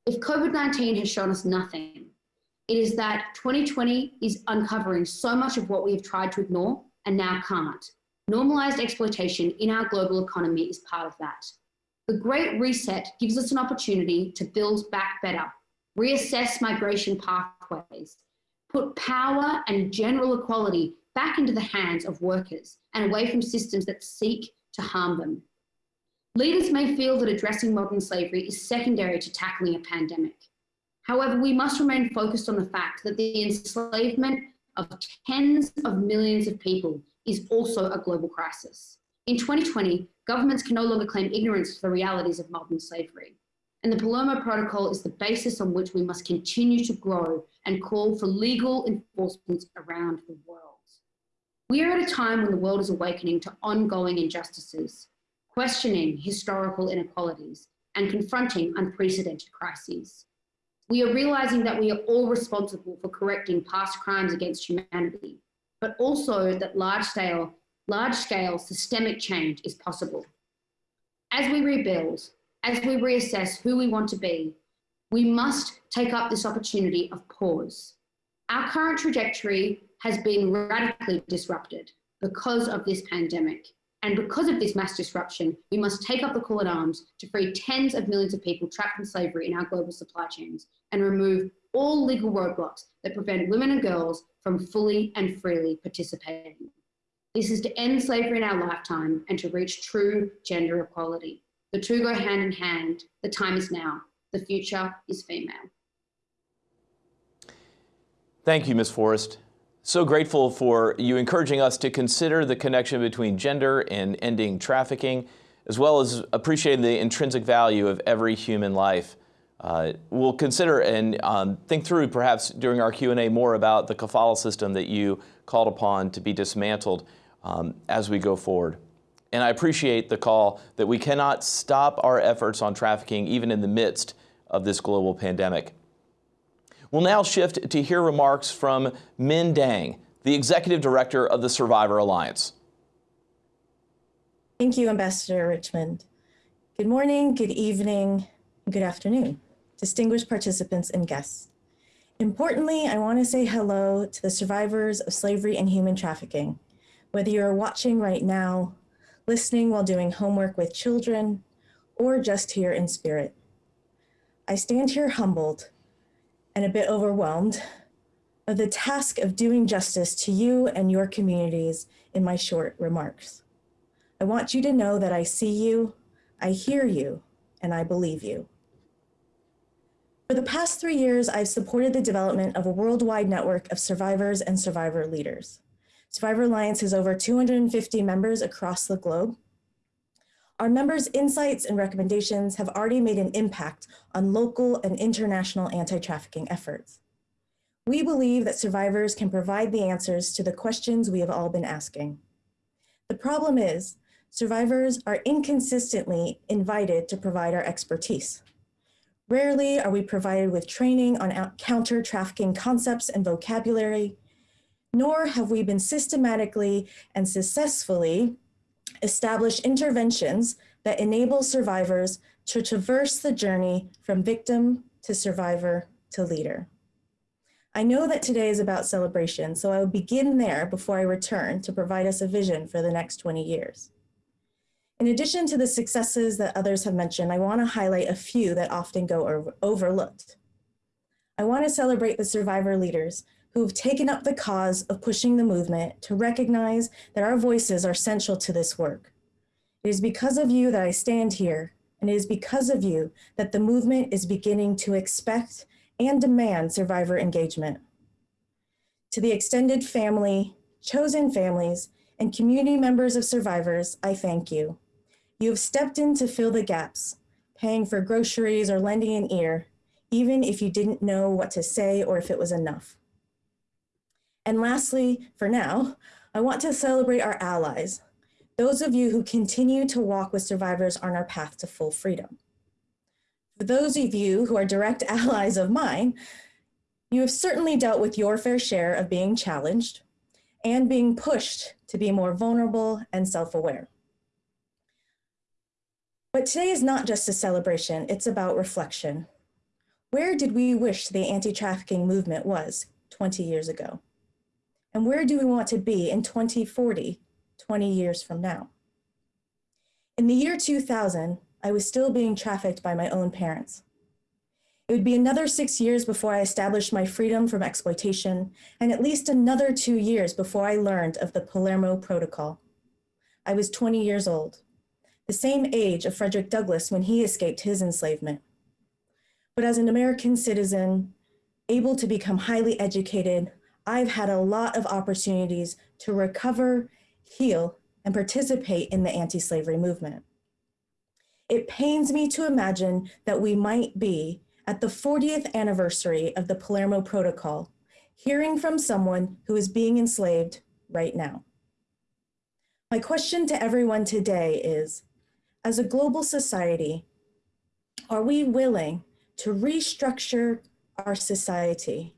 If COVID 19 has shown us nothing, it is that 2020 is uncovering so much of what we have tried to ignore and now can't. Normalized exploitation in our global economy is part of that. The Great Reset gives us an opportunity to build back better, reassess migration pathways, put power and general equality back into the hands of workers and away from systems that seek to harm them. Leaders may feel that addressing modern slavery is secondary to tackling a pandemic. However, we must remain focused on the fact that the enslavement of tens of millions of people is also a global crisis. In 2020, governments can no longer claim ignorance to the realities of modern slavery. And the Palermo Protocol is the basis on which we must continue to grow and call for legal enforcement around the world. We are at a time when the world is awakening to ongoing injustices, questioning historical inequalities, and confronting unprecedented crises. We are realizing that we are all responsible for correcting past crimes against humanity, but also that large scale, large scale systemic change is possible. As we rebuild, as we reassess who we want to be, we must take up this opportunity of pause. Our current trajectory has been radically disrupted because of this pandemic. And because of this mass disruption, we must take up the call at arms to free tens of millions of people trapped in slavery in our global supply chains and remove all legal roadblocks that prevent women and girls from fully and freely participating. This is to end slavery in our lifetime and to reach true gender equality. The two go hand in hand. The time is now. The future is female. Thank you, Ms. Forrest. So grateful for you encouraging us to consider the connection between gender and ending trafficking, as well as appreciating the intrinsic value of every human life. Uh, we'll consider and um, think through perhaps during our Q&A more about the kafala system that you called upon to be dismantled um, as we go forward. And I appreciate the call that we cannot stop our efforts on trafficking even in the midst of this global pandemic. We'll now shift to hear remarks from Minh Dang, the Executive Director of the Survivor Alliance. Thank you, Ambassador Richmond. Good morning, good evening, good afternoon, distinguished participants and guests. Importantly, I want to say hello to the survivors of slavery and human trafficking, whether you're watching right now, listening while doing homework with children, or just here in spirit. I stand here humbled and a bit overwhelmed of the task of doing justice to you and your communities in my short remarks. I want you to know that I see you, I hear you, and I believe you. For the past three years, I've supported the development of a worldwide network of survivors and survivor leaders. Survivor Alliance has over 250 members across the globe our members' insights and recommendations have already made an impact on local and international anti-trafficking efforts. We believe that survivors can provide the answers to the questions we have all been asking. The problem is, survivors are inconsistently invited to provide our expertise. Rarely are we provided with training on counter-trafficking concepts and vocabulary, nor have we been systematically and successfully established interventions that enable survivors to traverse the journey from victim to survivor to leader. I know that today is about celebration, so I will begin there before I return to provide us a vision for the next 20 years. In addition to the successes that others have mentioned, I wanna highlight a few that often go over overlooked. I wanna celebrate the survivor leaders who have taken up the cause of pushing the movement to recognize that our voices are central to this work. It is because of you that I stand here, and it is because of you that the movement is beginning to expect and demand survivor engagement. To the extended family, chosen families, and community members of survivors, I thank you. You have stepped in to fill the gaps, paying for groceries or lending an ear, even if you didn't know what to say or if it was enough. And lastly, for now, I want to celebrate our allies, those of you who continue to walk with survivors on our path to full freedom. For those of you who are direct (laughs) allies of mine, you have certainly dealt with your fair share of being challenged, and being pushed to be more vulnerable and self-aware. But today is not just a celebration, it's about reflection. Where did we wish the anti-trafficking movement was 20 years ago? And where do we want to be in 2040, 20 years from now? In the year 2000, I was still being trafficked by my own parents. It would be another six years before I established my freedom from exploitation, and at least another two years before I learned of the Palermo Protocol. I was 20 years old, the same age of Frederick Douglass when he escaped his enslavement. But as an American citizen, able to become highly educated, I've had a lot of opportunities to recover, heal, and participate in the anti-slavery movement. It pains me to imagine that we might be at the 40th anniversary of the Palermo Protocol, hearing from someone who is being enslaved right now. My question to everyone today is, as a global society, are we willing to restructure our society?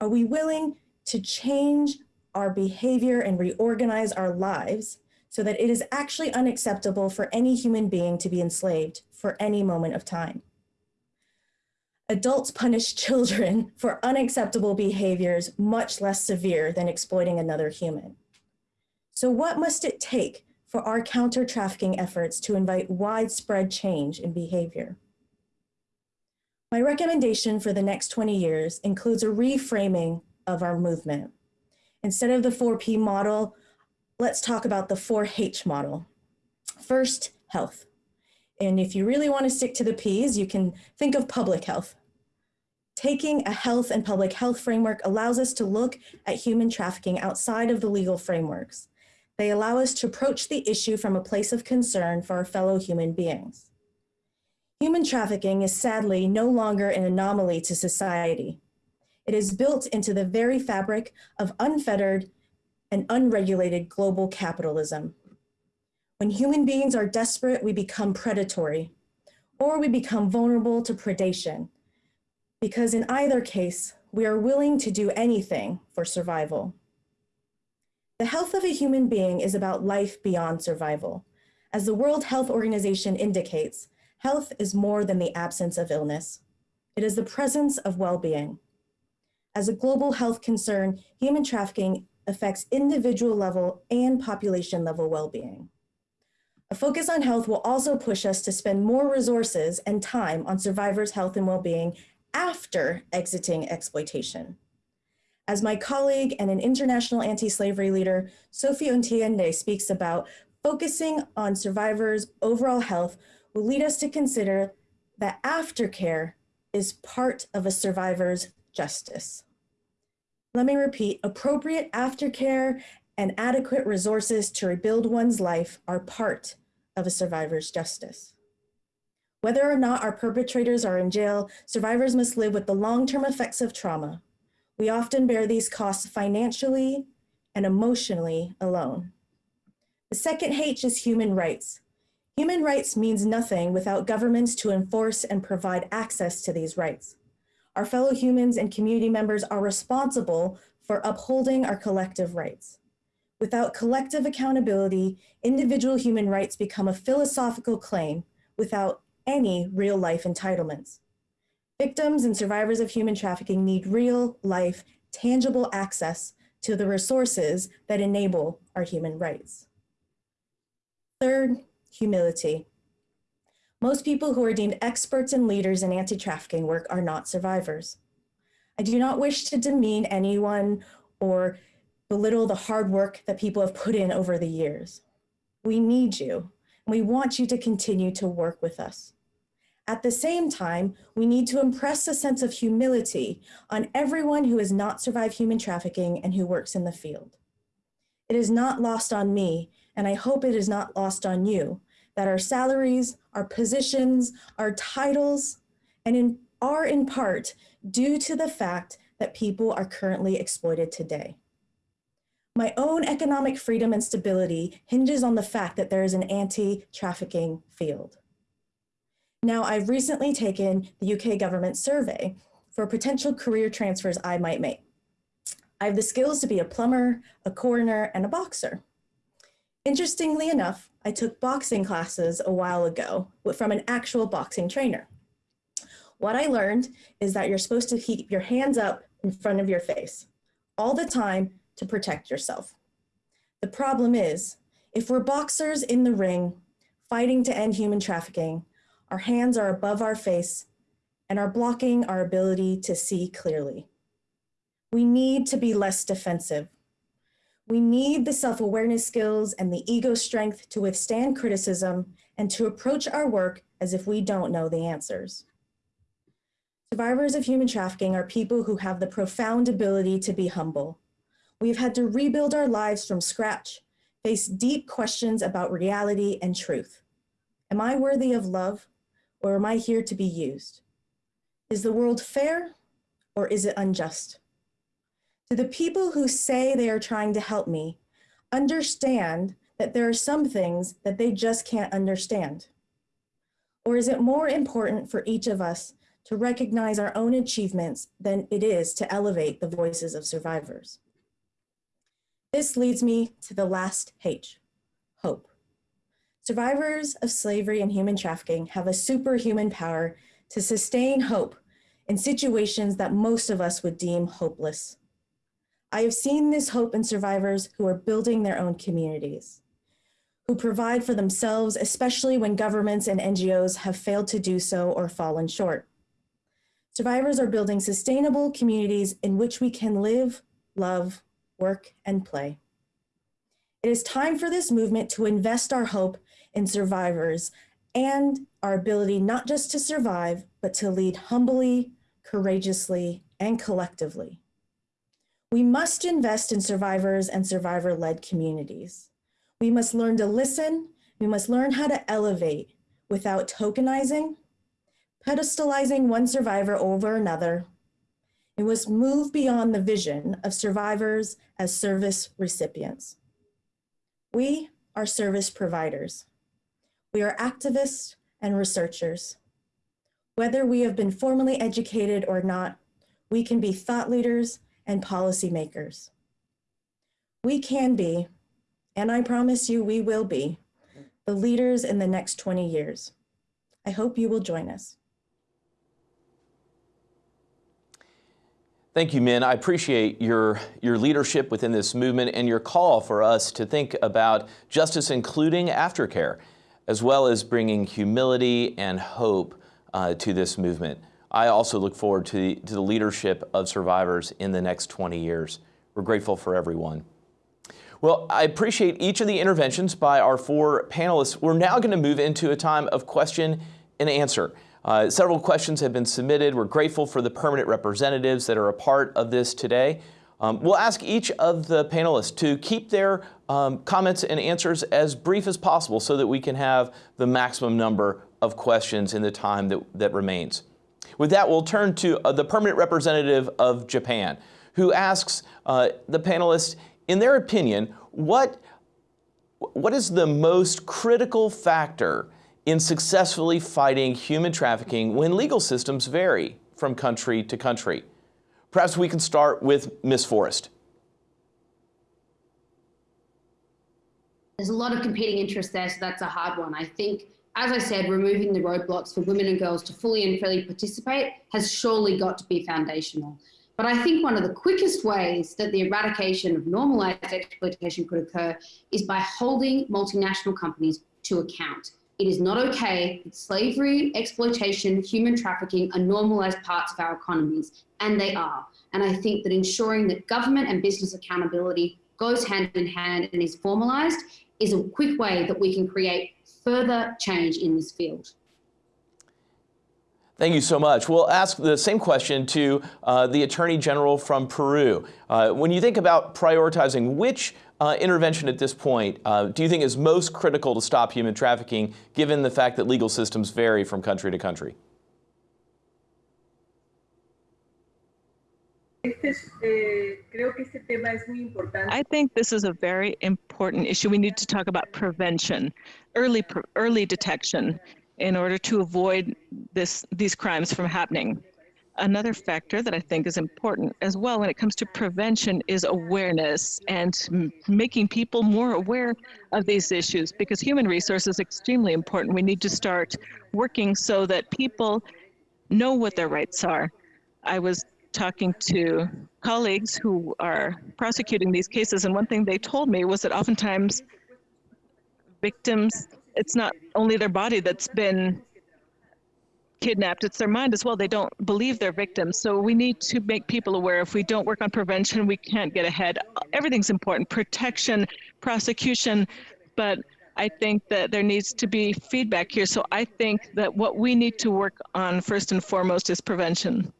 Are we willing to change our behavior and reorganize our lives so that it is actually unacceptable for any human being to be enslaved for any moment of time? Adults punish (laughs) children for unacceptable behaviors much less severe than exploiting another human. So what must it take for our counter-trafficking efforts to invite widespread change in behavior? My recommendation for the next 20 years includes a reframing of our movement. Instead of the 4P model, let's talk about the 4H model. First, health. And if you really want to stick to the P's, you can think of public health. Taking a health and public health framework allows us to look at human trafficking outside of the legal frameworks. They allow us to approach the issue from a place of concern for our fellow human beings. Human trafficking is sadly no longer an anomaly to society. It is built into the very fabric of unfettered and unregulated global capitalism. When human beings are desperate, we become predatory, or we become vulnerable to predation, because in either case, we are willing to do anything for survival. The health of a human being is about life beyond survival. As the World Health Organization indicates, health is more than the absence of illness. It is the presence of well-being. As a global health concern, human trafficking affects individual level and population level well-being. A focus on health will also push us to spend more resources and time on survivors' health and well-being after exiting exploitation. As my colleague and an international anti-slavery leader, Sophie Otiende speaks about, focusing on survivors' overall health will lead us to consider that aftercare is part of a survivor's justice. Let me repeat, appropriate aftercare and adequate resources to rebuild one's life are part of a survivor's justice. Whether or not our perpetrators are in jail, survivors must live with the long-term effects of trauma. We often bear these costs financially and emotionally alone. The second H is human rights. Human rights means nothing without governments to enforce and provide access to these rights. Our fellow humans and community members are responsible for upholding our collective rights. Without collective accountability, individual human rights become a philosophical claim without any real life entitlements. Victims and survivors of human trafficking need real life, tangible access to the resources that enable our human rights. Third, humility. Most people who are deemed experts and leaders in anti-trafficking work are not survivors. I do not wish to demean anyone or belittle the hard work that people have put in over the years. We need you, and we want you to continue to work with us. At the same time, we need to impress a sense of humility on everyone who has not survived human trafficking and who works in the field. It is not lost on me, and I hope it is not lost on you, that our salaries, our positions, our titles, and in, are in part due to the fact that people are currently exploited today. My own economic freedom and stability hinges on the fact that there is an anti-trafficking field. Now, I've recently taken the UK government survey for potential career transfers I might make. I have the skills to be a plumber, a coroner, and a boxer. Interestingly enough, I took boxing classes a while ago from an actual boxing trainer. What I learned is that you're supposed to keep your hands up in front of your face all the time to protect yourself. The problem is, if we're boxers in the ring, fighting to end human trafficking, our hands are above our face and are blocking our ability to see clearly. We need to be less defensive. We need the self-awareness skills and the ego strength to withstand criticism and to approach our work as if we don't know the answers. Survivors of human trafficking are people who have the profound ability to be humble. We've had to rebuild our lives from scratch, face deep questions about reality and truth. Am I worthy of love or am I here to be used? Is the world fair or is it unjust? Do the people who say they are trying to help me understand that there are some things that they just can't understand? Or is it more important for each of us to recognize our own achievements than it is to elevate the voices of survivors? This leads me to the last H, hope. Survivors of slavery and human trafficking have a superhuman power to sustain hope in situations that most of us would deem hopeless. I have seen this hope in survivors who are building their own communities, who provide for themselves, especially when governments and NGOs have failed to do so or fallen short. Survivors are building sustainable communities in which we can live, love, work, and play. It is time for this movement to invest our hope in survivors and our ability not just to survive, but to lead humbly, courageously, and collectively. We must invest in survivors and survivor-led communities. We must learn to listen, we must learn how to elevate without tokenizing, pedestalizing one survivor over another. It must move beyond the vision of survivors as service recipients. We are service providers. We are activists and researchers. Whether we have been formally educated or not, we can be thought leaders and policymakers. We can be, and I promise you we will be, the leaders in the next 20 years. I hope you will join us. Thank you, Minh. I appreciate your, your leadership within this movement and your call for us to think about justice, including aftercare, as well as bringing humility and hope uh, to this movement. I also look forward to the, to the leadership of survivors in the next 20 years. We're grateful for everyone. Well, I appreciate each of the interventions by our four panelists. We're now going to move into a time of question and answer. Uh, several questions have been submitted. We're grateful for the permanent representatives that are a part of this today. Um, we'll ask each of the panelists to keep their um, comments and answers as brief as possible so that we can have the maximum number of questions in the time that, that remains. With that, we'll turn to uh, the permanent representative of Japan, who asks uh, the panelists, in their opinion, what, what is the most critical factor in successfully fighting human trafficking when legal systems vary from country to country? Perhaps we can start with Ms. Forrest. There's a lot of competing interests there, so that's a hard one. I think, as I said, removing the roadblocks for women and girls to fully and freely participate has surely got to be foundational. But I think one of the quickest ways that the eradication of normalized exploitation could occur is by holding multinational companies to account. It is not okay that slavery, exploitation, human trafficking are normalized parts of our economies, and they are. And I think that ensuring that government and business accountability goes hand in hand and is formalized is a quick way that we can create further change in this field. Thank you so much. We'll ask the same question to uh, the Attorney General from Peru. Uh, when you think about prioritizing which uh, intervention at this point uh, do you think is most critical to stop human trafficking, given the fact that legal systems vary from country to country? I think this is a very important issue. We need to talk about prevention, early early detection, in order to avoid this these crimes from happening. another factor that I think is important as well when it comes to prevention is awareness and making people more aware of these issues because human resource is extremely important. We need to start working so that people know what their rights are. I was talking to colleagues who are prosecuting these cases, and one thing they told me was that oftentimes victims, it's not only their body that's been kidnapped, it's their mind as well. They don't believe they're victims. So we need to make people aware if we don't work on prevention, we can't get ahead. Everything's important protection, prosecution, but I think that there needs to be feedback here. So I think that what we need to work on first and foremost is prevention.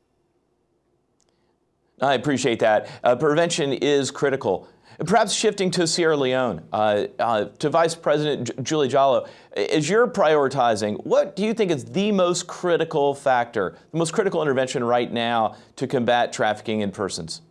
I appreciate that. Uh, prevention is critical. Perhaps shifting to Sierra Leone, uh, uh, to Vice President J- Juldeh Jalloh, as you're prioritizing, what do you think is the most critical factor, the most critical intervention right now to combat trafficking in persons?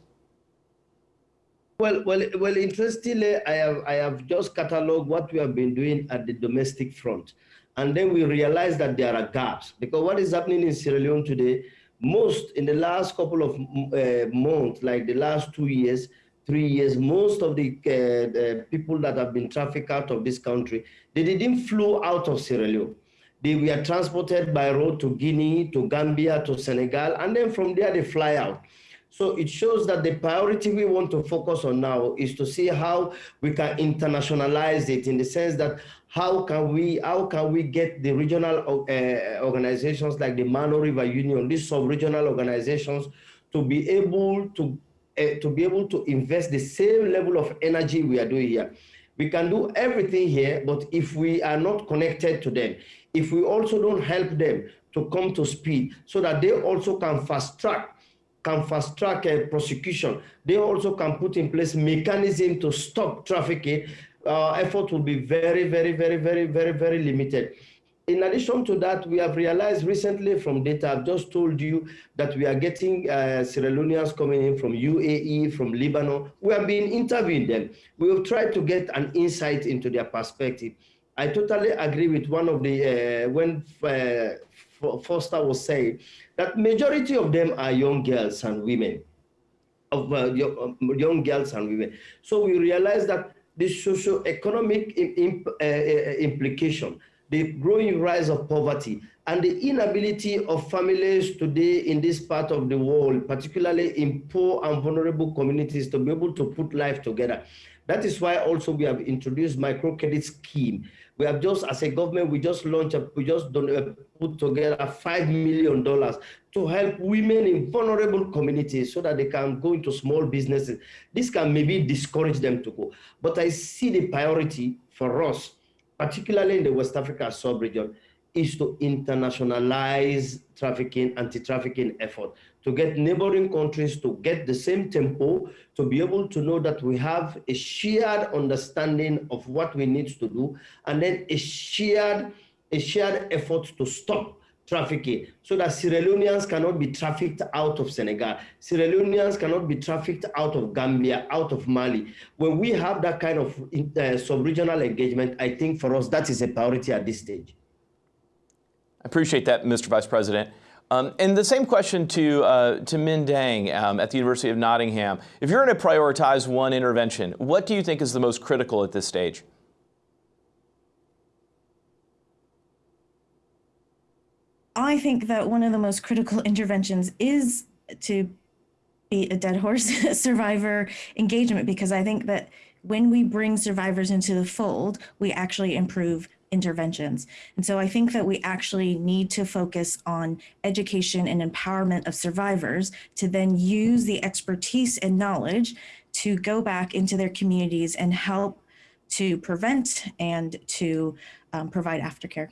Well, well, well. Interestingly, I have I have just cataloged what we have been doing at the domestic front, and then we realize that there are gaps because what is happening in Sierra Leone today, most in the last couple of uh, months, like the last two years, three years, most of the, uh, the people that have been trafficked out of this country, they didn't flew out of Sierra Leone. They were transported by road to Guinea, to Gambia, to Senegal, and then from there they fly out. So it shows that the priority we want to focus on now is to see how we can internationalize it in the sense that how can we how can we get the regional uh, organizations like the Mano River Union, these sub-regional organizations, to be able to uh, to be able to invest the same level of energy we are doing here. We can do everything here, but if we are not connected to them, if we also don't help them to come to speed so that they also can fast track can fast track a prosecution. They also can put in place mechanism to stop trafficking. Uh, effort will be very, very, very, very, very, very limited. In addition to that, we have realized recently from data, I've just told you that we are getting uh, Sierra Leoneans coming in from UAE, from Lebanon. We have been interviewing them. We have tried to get an insight into their perspective. I totally agree with one of the, uh, when uh, Foster was saying, that majority of them are young girls and women, of uh, young, um, girls and women. So we realize that the socio-economic imp, uh, uh, implication, the growing rise of poverty, and the inability of families today in this part of the world, particularly in poor and vulnerable communities, to be able to put life together. That is why also we have introduced microcredit scheme we have just, as a government, we just launched, we just uh, put together $5 million to help women in vulnerable communities so that they can go into small businesses. This can maybe discourage them to go. But I see the priority for us, particularly in the West Africa sub-region, is to internationalize trafficking, anti-trafficking effort, to get neighboring countries to get the same tempo, to be able to know that we have a shared understanding of what we need to do, and then a shared, a shared effort to stop trafficking so that Sierra Leoneans cannot be trafficked out of Senegal. Sierra Leoneans cannot be trafficked out of Gambia, out of Mali. When we have that kind of uh, sub-regional engagement, I think for us, that is a priority at this stage. I appreciate that, Mr. Vice President. Um, and the same question to, uh, to Minh Dang um, at the University of Nottingham. If you're going to prioritize one intervention, what do you think is the most critical at this stage? I think that one of the most critical interventions is to be a dead horse (laughs) survivor engagement because I think that when we bring survivors into the fold, we actually improve interventions. And so I think that we actually need to focus on education and empowerment of survivors to then use the expertise and knowledge to go back into their communities and help to prevent and to um, provide aftercare.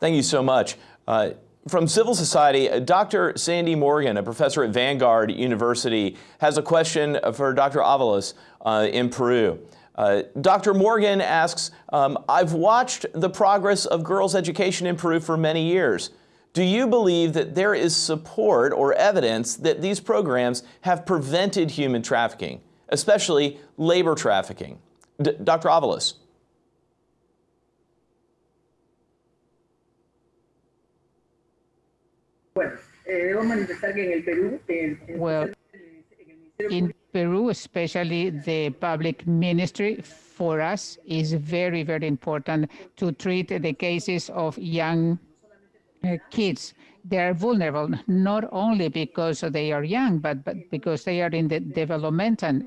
Thank you so much. Uh, from civil society, Dr. Sandy Morgan, a professor at Vanguard University, has a question for Dr. Avalos uh, in Peru. Uh, Dr. Morgan asks, um, I've watched the progress of girls' education in Peru for many years. Do you believe that there is support or evidence that these programs have prevented human trafficking, especially labor trafficking? D Dr. Avalos. Bueno, eh, debo manifestar que en el Perú, en, en Well, in Peru, especially the public ministry, for us is very, very important to treat the cases of young uh, kids. They are vulnerable not only because they are young, but, but because they are in the developmental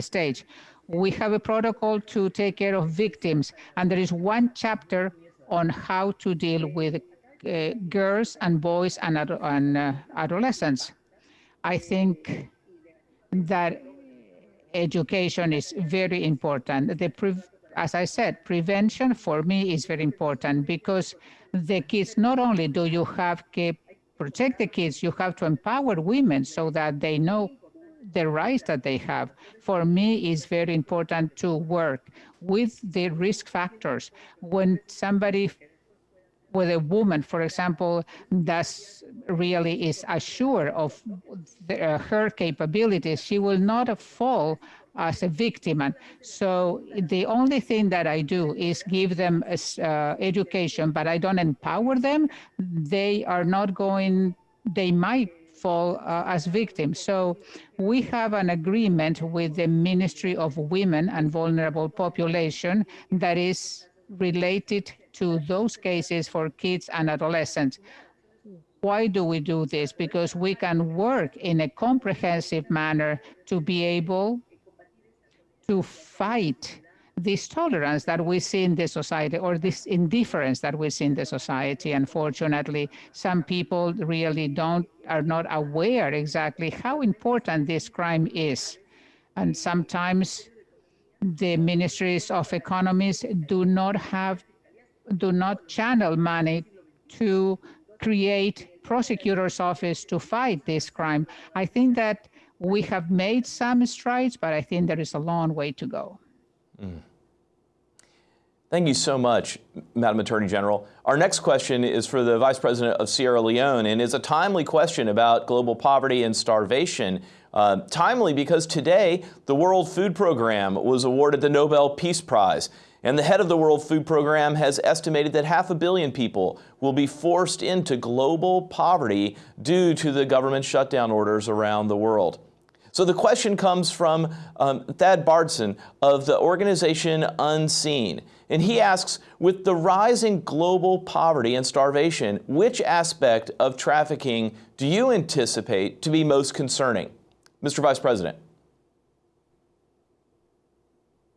stage. We have a protocol to take care of victims, and there is one chapter on how to deal with uh, girls and boys and, and uh, adolescents. I think that education is very important. The as I said, prevention for me is very important because the kids, not only do you have to protect the kids, you have to empower women so that they know the rights that they have. For me, it's very important to work with the risk factors. When somebody with a woman, for example, that really is assured of the, uh, her capabilities, she will not fall as a victim. And so the only thing that I do is give them uh, education, but I don't empower them. They are not going, they might fall uh, as victims. So we have an agreement with the Ministry of Women and Vulnerable Population that is related to those cases for kids and adolescents. Why do we do this? Because we can work in a comprehensive manner to be able to fight this tolerance that we see in the society or this indifference that we see in the society. Unfortunately, some people really don't are not aware exactly how important this crime is. And sometimes the ministries of economies do not have do not channel money to create prosecutor's office to fight this crime. I think that we have made some strides, but I think there is a long way to go. Mm. Thank you so much, Madam Attorney General. Our next question is for the Vice President of Sierra Leone and is a timely question about global poverty and starvation. Uh, timely because today the World Food Program was awarded the Nobel Peace Prize. And the head of the World Food Program has estimated that half a billion people will be forced into global poverty due to the government shutdown orders around the world. So the question comes from um, Thad Bardson of the organization Unseen. And he asks, with the rising global poverty and starvation, which aspect of trafficking do you anticipate to be most concerning? Mr. Vice President.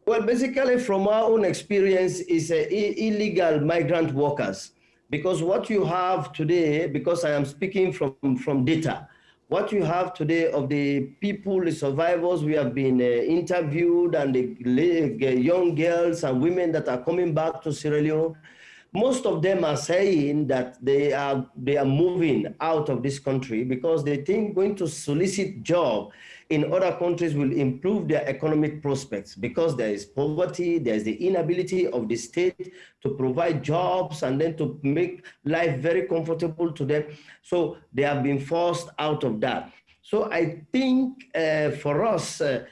Well, basically, from our own experience, is illegal migrant workers. Because what you have today, because I am speaking from, from data, what you have today of the people, the survivors we have been uh, interviewed and the young girls and women that are coming back to Sierra Leone, most of them are saying that they are, they are moving out of this country because they think going to solicit job in other countries will improve their economic prospects because there is poverty, there's the inability of the state to provide jobs and then to make life very comfortable to them. So they have been forced out of that. So I think uh, for us, uh,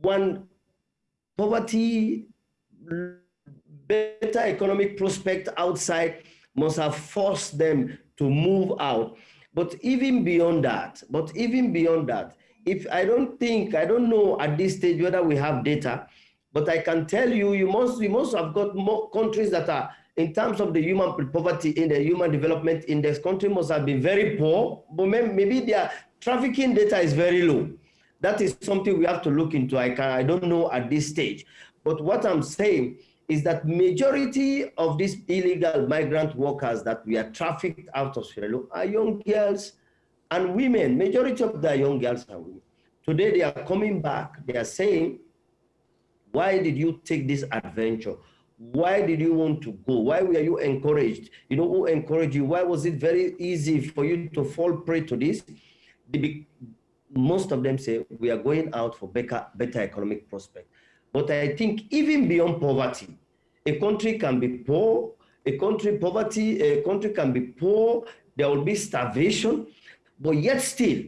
one poverty, better economic prospect outside must have forced them to move out. But even beyond that, but even beyond that, if I don't think, I don't know at this stage whether we have data, but I can tell you, you must, we must have got more countries that are, in terms of the human poverty in the human development index, country must have been very poor, but maybe their trafficking data is very low. That is something we have to look into. I can, I don't know at this stage. But what I'm saying is that majority of these illegal migrant workers that we are trafficked out of Sierra Leone are young girls and women, majority of the young girls are women. Today they are coming back, they are saying, why did you take this adventure? Why did you want to go? Why were you encouraged? You know, who encouraged you? Why was it very easy for you to fall prey to this? most of them say, we are going out for better, better economic prospect. But I think even beyond poverty, a country can be poor, a country poverty, a country can be poor, there will be starvation, but yet still,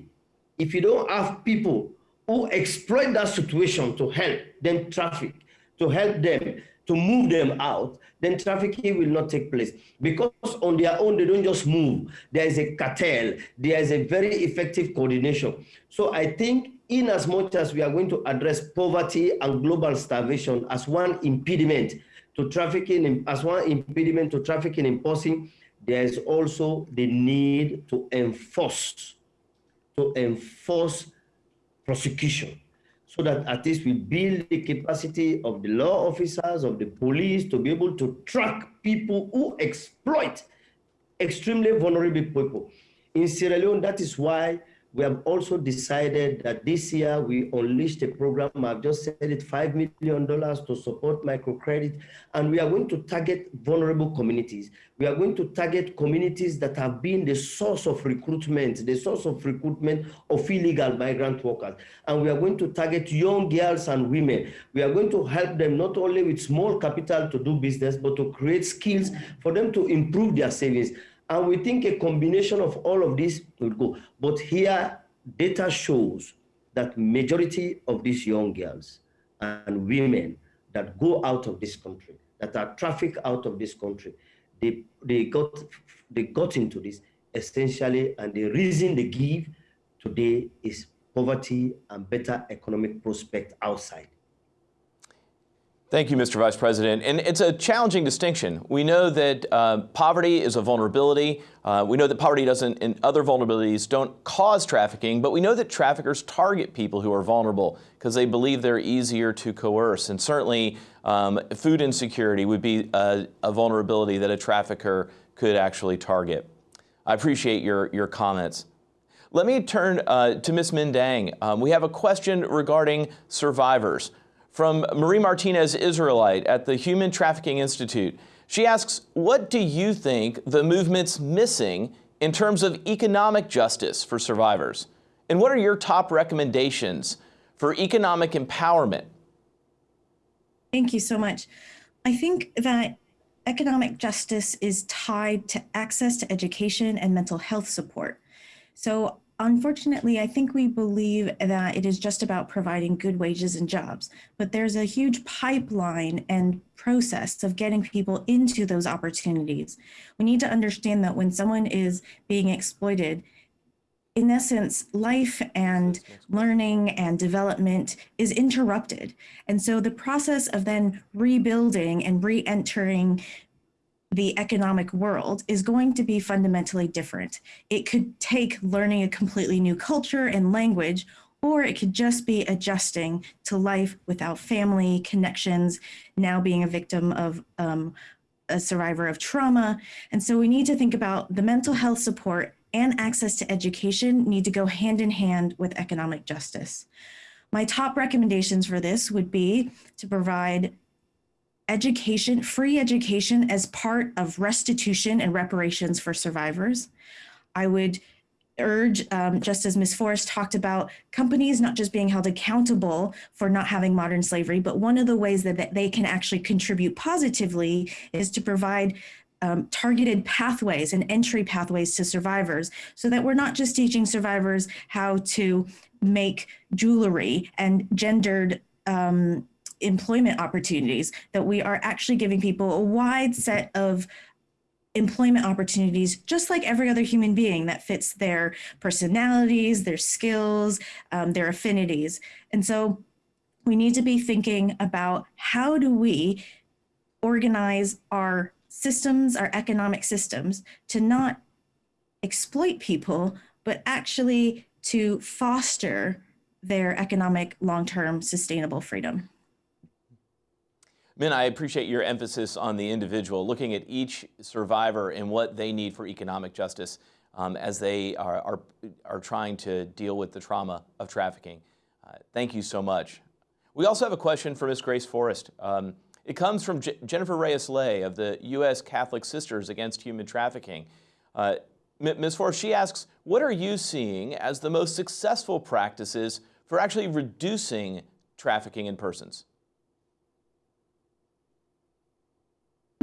if you don't have people who exploit that situation to help them traffic, to help them to move them out, then trafficking will not take place. Because on their own, they don't just move. There is a cartel. There is a very effective coordination. So I think in as much as we are going to address poverty and global starvation as one impediment to trafficking, as one impediment to trafficking in person, there is also the need to enforce, to enforce prosecution so that at least we build the capacity of the law officers, of the police to be able to track people who exploit extremely vulnerable people. In Sierra Leone, that is why we have also decided that this year we unleashed a program, I've just said it, $5 million to support microcredit, and we are going to target vulnerable communities. We are going to target communities that have been the source of recruitment, the source of recruitment of illegal migrant workers. And we are going to target young girls and women. We are going to help them not only with small capital to do business, but to create skills for them to improve their savings. And we think a combination of all of this will go. But here, data shows that majority of these young girls and women that go out of this country, that are trafficked out of this country, they, they, got, they got into this essentially, and the reason they give today is poverty and better economic prospect outside. Thank you, Mr. Vice President. And it's a challenging distinction. We know that uh, poverty is a vulnerability. Uh, we know that poverty doesn't, and other vulnerabilities don't cause trafficking, but we know that traffickers target people who are vulnerable because they believe they're easier to coerce. And certainly, um, food insecurity would be a, a, vulnerability that a trafficker could actually target. I appreciate your, your comments. Let me turn uh, to Ms. Minh Dang. Um, we have a question regarding survivors. From Marie Martinez Israelite at the Human Trafficking Institute. She asks, what do you think the movement's missing in terms of economic justice for survivors? And what are your top recommendations for economic empowerment? Thank you so much. I think that economic justice is tied to access to education and mental health support. So Unfortunately, I think we believe that it is just about providing good wages and jobs, but there's a huge pipeline and process of getting people into those opportunities. We need to understand that when someone is being exploited, in essence, life and learning and development is interrupted. And so the process of then rebuilding and re-entering the economic world is going to be fundamentally different. It could take learning a completely new culture and language, or it could just be adjusting to life without family connections, now being a victim of um, a survivor of trauma. And so we need to think about the mental health support and access to education need to go hand in hand with economic justice. My top recommendations for this would be to provide education, free education as part of restitution and reparations for survivors. I would urge, um, just as Ms. Forrest talked about, companies not just being held accountable for not having modern slavery, but one of the ways that, they can actually contribute positively is to provide um, targeted pathways and entry pathways to survivors so that we're not just teaching survivors how to make jewelry and gendered um, employment opportunities, that we are actually giving people a wide set of employment opportunities, just like every other human being that fits their personalities, their skills, um, their affinities. And so we need to be thinking about how do we organize our systems, our economic systems, to not exploit people, but actually to foster their economic long-term sustainable freedom. Minh, I appreciate your emphasis on the individual, looking at each survivor and what they need for economic justice um, as they are, are, are, trying to deal with the trauma of trafficking. Uh, thank you so much. We also have a question for Ms. Grace Forrest. Um, it comes from J Jennifer Reyes-Lay of the U.S. Catholic Sisters Against Human Trafficking. Uh, Ms. Forrest, she asks, what are you seeing as the most successful practices for actually reducing trafficking in persons?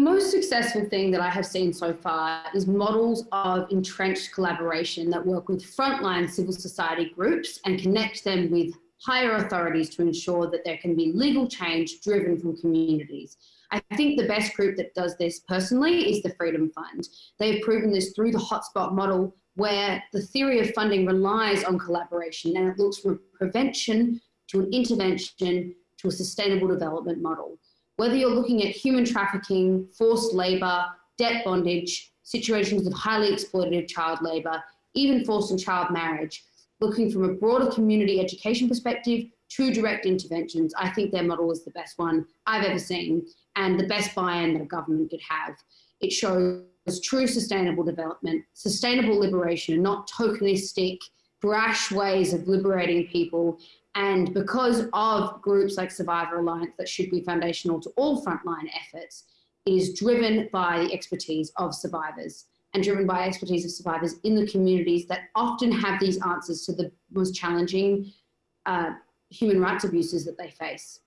Most successful thing that I have seen so far is models of entrenched collaboration that work with frontline civil society groups and connect them with higher authorities to ensure that there can be legal change driven from communities. I think the best group that does this personally is the Freedom Fund. They've proven this through the hotspot model where the theory of funding relies on collaboration and it looks from prevention to an intervention to a sustainable development model. Whether you're looking at human trafficking, forced labor, debt bondage, situations of highly exploitative child labor, even forced and child marriage, looking from a broader community education perspective to direct interventions, I think their model is the best one I've ever seen and the best buy-in that a government could have. It shows true sustainable development, sustainable liberation, and not tokenistic, brash ways of liberating people. And because of groups like Survivor Alliance that should be foundational to all frontline efforts, it is driven by the expertise of survivors and driven by expertise of survivors in the communities that often have these answers to the most challenging uh, human rights abuses that they face.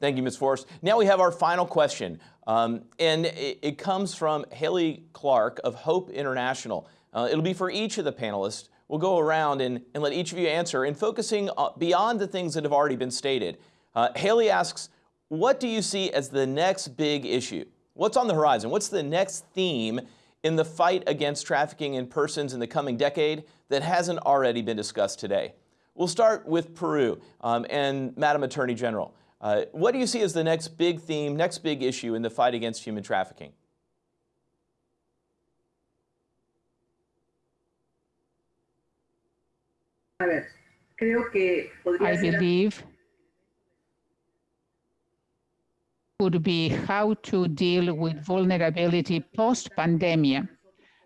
Thank you, Ms. Forrest. Now we have our final question, um, and it, it, comes from Haley Clark of Hope International. Uh, it'll be for each of the panelists. We'll go around and, and let each of you answer and focusing uh, beyond the things that have already been stated. Uh, Haley asks, what do you see as the next big issue? What's on the horizon? What's the next theme in the fight against trafficking in persons in the coming decade that hasn't already been discussed today? We'll start with Peru um, and Madam Attorney General. Uh, what do you see as the next big theme, next big issue in the fight against human trafficking? I believe would be how to deal with vulnerability post-pandemia,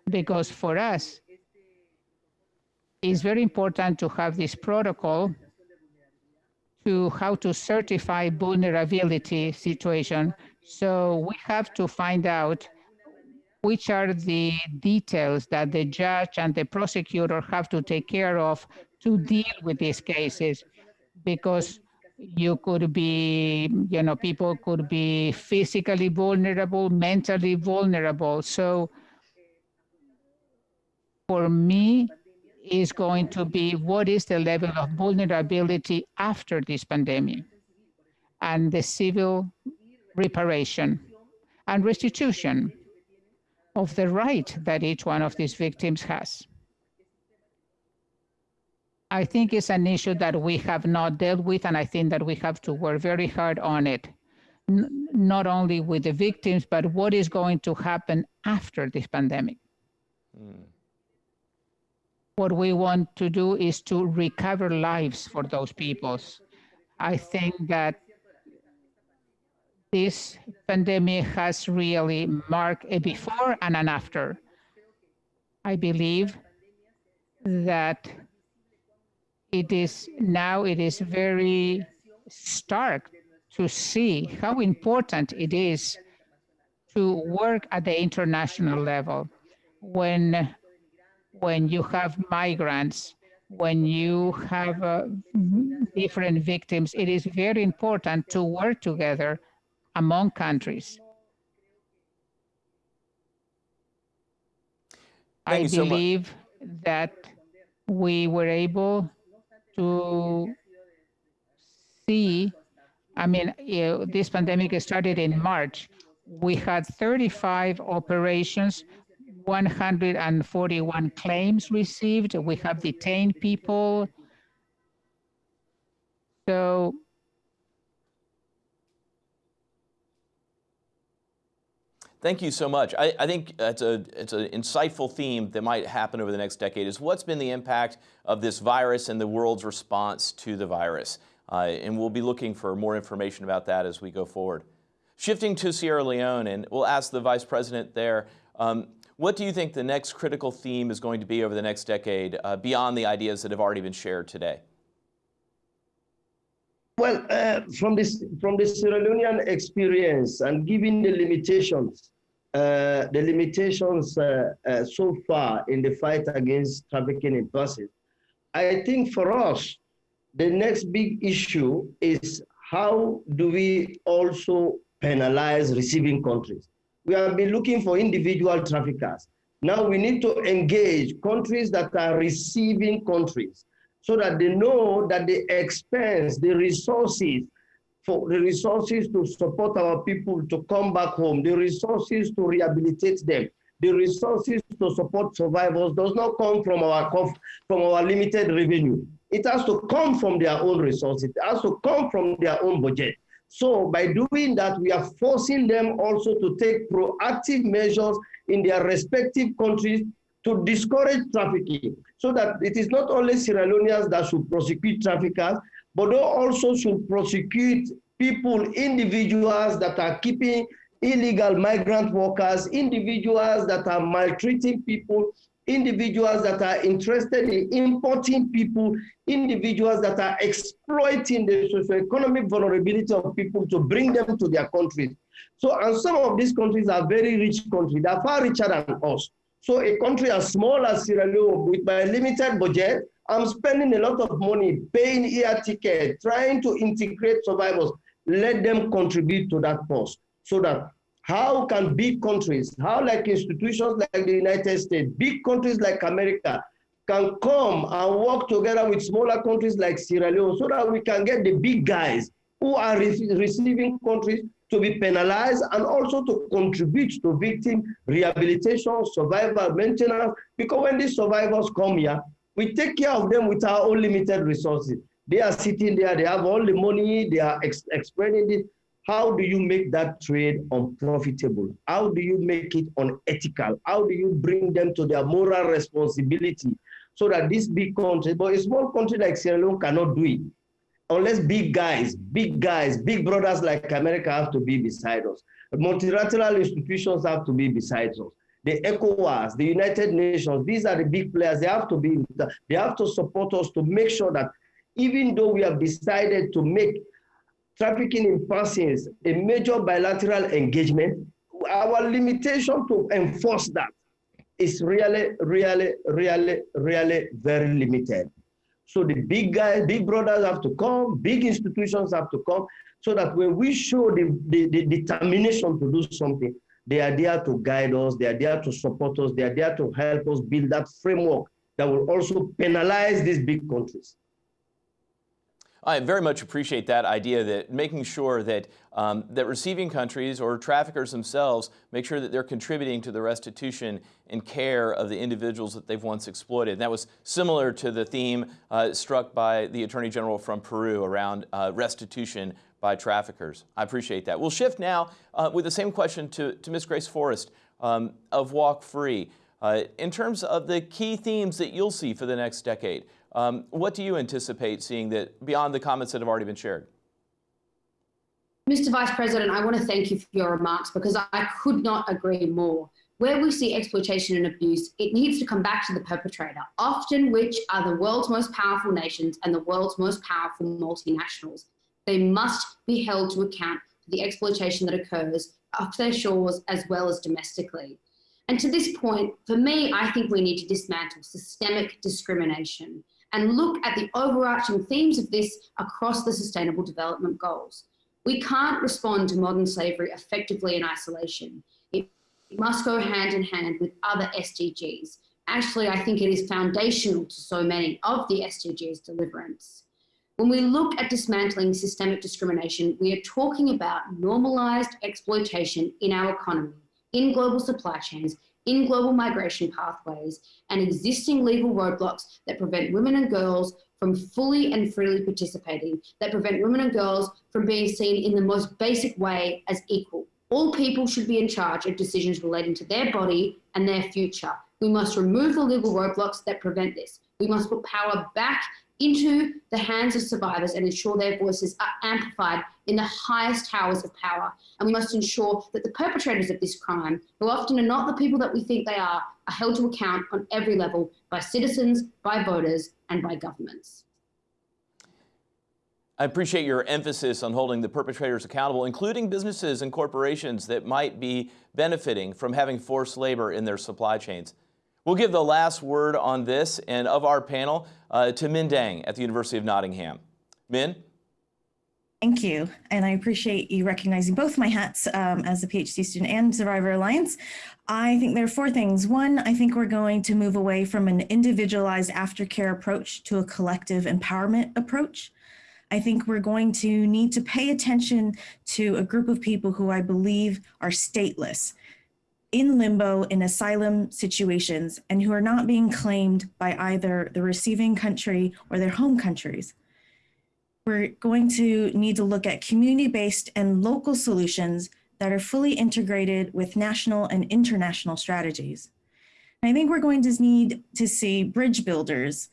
because for us, it's very important to have this protocol to how to certify vulnerability situation. So we have to find out which are the details that the judge and the prosecutor have to take care of to deal with these cases because you could be, you know, people could be physically vulnerable, mentally vulnerable. So for me, is going to be what is the level of vulnerability after this pandemic and the civil reparation and restitution of the right that each one of these victims has. I think it's an issue that we have not dealt with, and I think that we have to work very hard on it, N not only with the victims, but what is going to happen after this pandemic. Mm. What we want to do is to recover lives for those peoples. I think that this pandemic has really marked a before and an after. I believe that it is now it is very stark to see how important it is to work at the international level. When when you have migrants when you have uh, different victims it is very important to work together among countries. Thank I believe so that we were able to see, I mean, eh, this pandemic started in March. We had 35 operations, 141 claims received. We have detained people. So Thank you so much. I, I, think it's a it's an insightful theme that might happen over the next decade is what's been the impact of this virus and the world's response to the virus. Uh, and we'll be looking for more information about that as we go forward. Shifting to Sierra Leone, and we'll ask the Vice President there, um, what do you think the next critical theme is going to be over the next decade uh, beyond the ideas that have already been shared today? Well, uh, from this from the Sierra Leonean experience and given the limitations, uh, the limitations uh, uh, so far in the fight against trafficking in persons, I think for us, the next big issue is how do we also penalize receiving countries? We have been looking for individual traffickers. Now we need to engage countries that are receiving countries so that they know that the expense, the resources for the resources to support our people to come back home, the resources to rehabilitate them, the resources to support survivors does not come from our from our limited revenue. It has to come from their own resources. It has to come from their own budget. So by doing that, we are forcing them also to take proactive measures in their respective countries to discourage trafficking so that it is not only Sierra Leoneans that should prosecute traffickers, but they also should prosecute people, individuals that are keeping illegal migrant workers, individuals that are maltreating people, individuals that are interested in importing people, individuals that are exploiting the socioeconomic vulnerability of people to bring them to their countries. So, and some of these countries are very rich countries, they are far richer than us. So a country as small as Sierra Leone with my limited budget, I'm spending a lot of money paying air ticket, trying to integrate survivors. Let them contribute to that post so that how can big countries, how like institutions like the United States, big countries like America can come and work together with smaller countries like Sierra Leone so that we can get the big guys who are re receiving countries to be penalized and also to contribute to victim rehabilitation, survival maintenance, because when these survivors come here, we take care of them with our own limited resources. They are sitting there, they have all the money, they are ex it. How do you make that trade unprofitable? How do you make it unethical? How do you bring them to their moral responsibility so that this big country, but a small country like Sierra Leone cannot do it unless big guys, big guys, big brothers like America have to be beside us. Multilateral institutions have to be beside us. The ECOWAS, the United Nations, these are the big players. They have to be, they have to support us to make sure that even though we have decided to make trafficking in persons a major bilateral engagement, our limitation to enforce that is really, really, really, really very limited. So the big guys, big brothers have to come, big institutions have to come, so that when we show the, the, the, determination to do something, they are there to guide us, they are there to support us, they are there to help us build that framework that will also penalize these big countries. I very much appreciate that idea that making sure that um, that receiving countries or traffickers themselves make sure that they're contributing to the restitution and care of the individuals that they've once exploited. And that was similar to the theme uh, struck by the Attorney General from Peru around uh, restitution by traffickers. I appreciate that. We'll shift now uh, with the same question to, to Ms. Grace Forrest um, of Walk Free. Uh, in terms of the key themes that you'll see for the next decade, um, what do you anticipate seeing that beyond the comments that have already been shared? Mr. Vice President, I want to thank you for your remarks because I could not agree more. Where we see exploitation and abuse, it needs to come back to the perpetrator, often which are the world's most powerful nations and the world's most powerful multinationals. They must be held to account for the exploitation that occurs off their shores as well as domestically. And to this point, for me, I think we need to dismantle systemic discrimination and look at the overarching themes of this across the Sustainable Development Goals. We can't respond to modern slavery effectively in isolation. It must go hand in hand with other SDGs. Actually, I think it is foundational to so many of the SDGs deliverance. When we look at dismantling systemic discrimination, we are talking about normalized exploitation in our economy, in global supply chains, in global migration pathways and existing legal roadblocks that prevent women and girls from fully and freely participating, that prevent women and girls from being seen in the most basic way as equal. All people should be in charge of decisions relating to their body and their future. We must remove the legal roadblocks that prevent this. We must put power back into the hands of survivors and ensure their voices are amplified in the highest towers of power. And we must ensure that the perpetrators of this crime, who often are not the people that we think they are, are held to account on every level by citizens, by voters, and by governments. I appreciate your emphasis on holding the perpetrators accountable, including businesses and corporations that might be benefiting from having forced labor in their supply chains. We'll give the last word on this and of our panel uh, to Minh Dang at the University of Nottingham. Min? Thank you. And I appreciate you recognizing both my hats um, as a PhD student and Survivor Alliance. I think there are four things. One, I think we're going to move away from an individualized aftercare approach to a collective empowerment approach. I think we're going to need to pay attention to a group of people who I believe are stateless, in limbo in asylum situations, and who are not being claimed by either the receiving country or their home countries. We're going to need to look at community-based and local solutions that are fully integrated with national and international strategies. I think we're going to need to see bridge builders,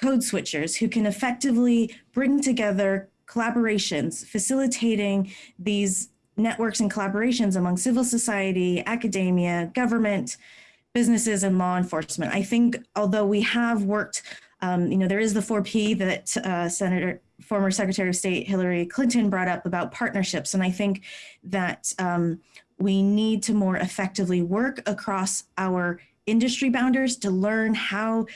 code switchers who can effectively bring together collaborations, facilitating these networks and collaborations among civil society, academia, government, businesses, and law enforcement. I think although we have worked, um, you know, there is the 4P that uh, Senator, former Secretary of State Hillary Clinton brought up about partnerships. And I think that um, we need to more effectively work across our industry boundaries to learn how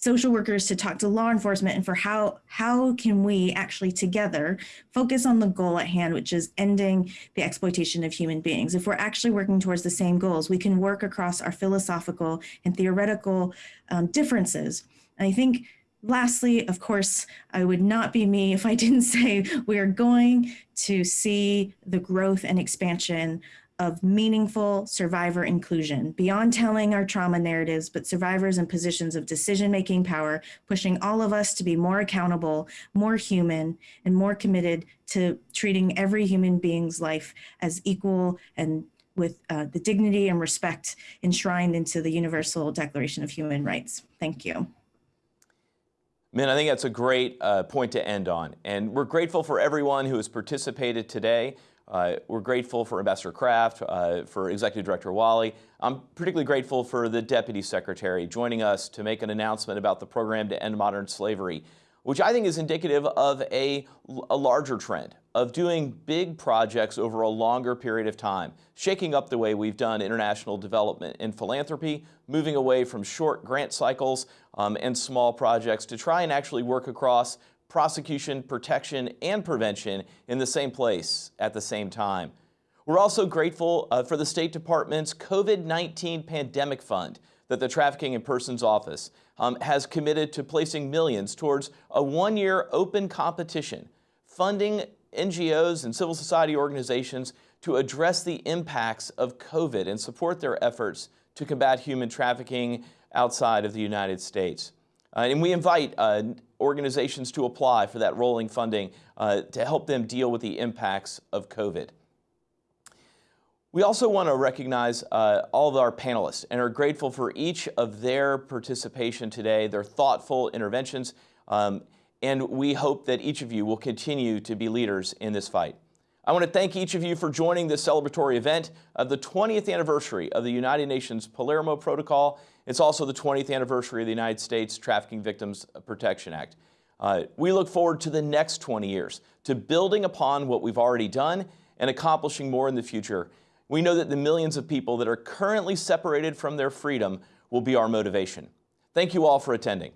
social workers to talk to law enforcement and for how how can we actually together focus on the goal at hand which is ending the exploitation of human beings. If we're actually working towards the same goals we can work across our philosophical and theoretical um, differences. And i think lastly of course i would not be me if i didn't (laughs) say we are going to see the growth and expansion of meaningful survivor inclusion beyond telling our trauma narratives, but survivors in positions of decision-making power, pushing all of us to be more accountable, more human, and more committed to treating every human being's life as equal and with uh, the dignity and respect enshrined into the Universal Declaration of Human Rights. Thank you. Minh, I think that's a great uh, point to end on. And we're grateful for everyone who has participated today. Uh, we're grateful for Ambassador Craft, uh, for Executive Director Waly. I'm particularly grateful for the Deputy Secretary joining us to make an announcement about the program to end modern slavery, which I think is indicative of a, a larger trend of doing big projects over a longer period of time, shaking up the way we've done international development and philanthropy, moving away from short grant cycles um, and small projects to try and actually work across prosecution, protection, and prevention in the same place at the same time. We're also grateful uh, for the State Department's COVID-19 Pandemic Fund that the Trafficking in Persons Office um, has committed to placing millions towards a one-year open competition, funding NGOs and civil society organizations to address the impacts of COVID and support their efforts to combat human trafficking outside of the United States. Uh, and we invite uh, organizations to apply for that rolling funding uh, to help them deal with the impacts of COVID. We also want to recognize uh, all of our panelists and are grateful for each of their participation today, their thoughtful interventions, um, and we hope that each of you will continue to be leaders in this fight. I want to thank each of you for joining this celebratory event of the 20th anniversary of the United Nations Palermo Protocol. It's also the 20th anniversary of the United States Trafficking Victims Protection Act. Uh, we look forward to the next 20 years, to building upon what we've already done and accomplishing more in the future. We know that the millions of people that are currently separated from their freedom will be our motivation. Thank you all for attending.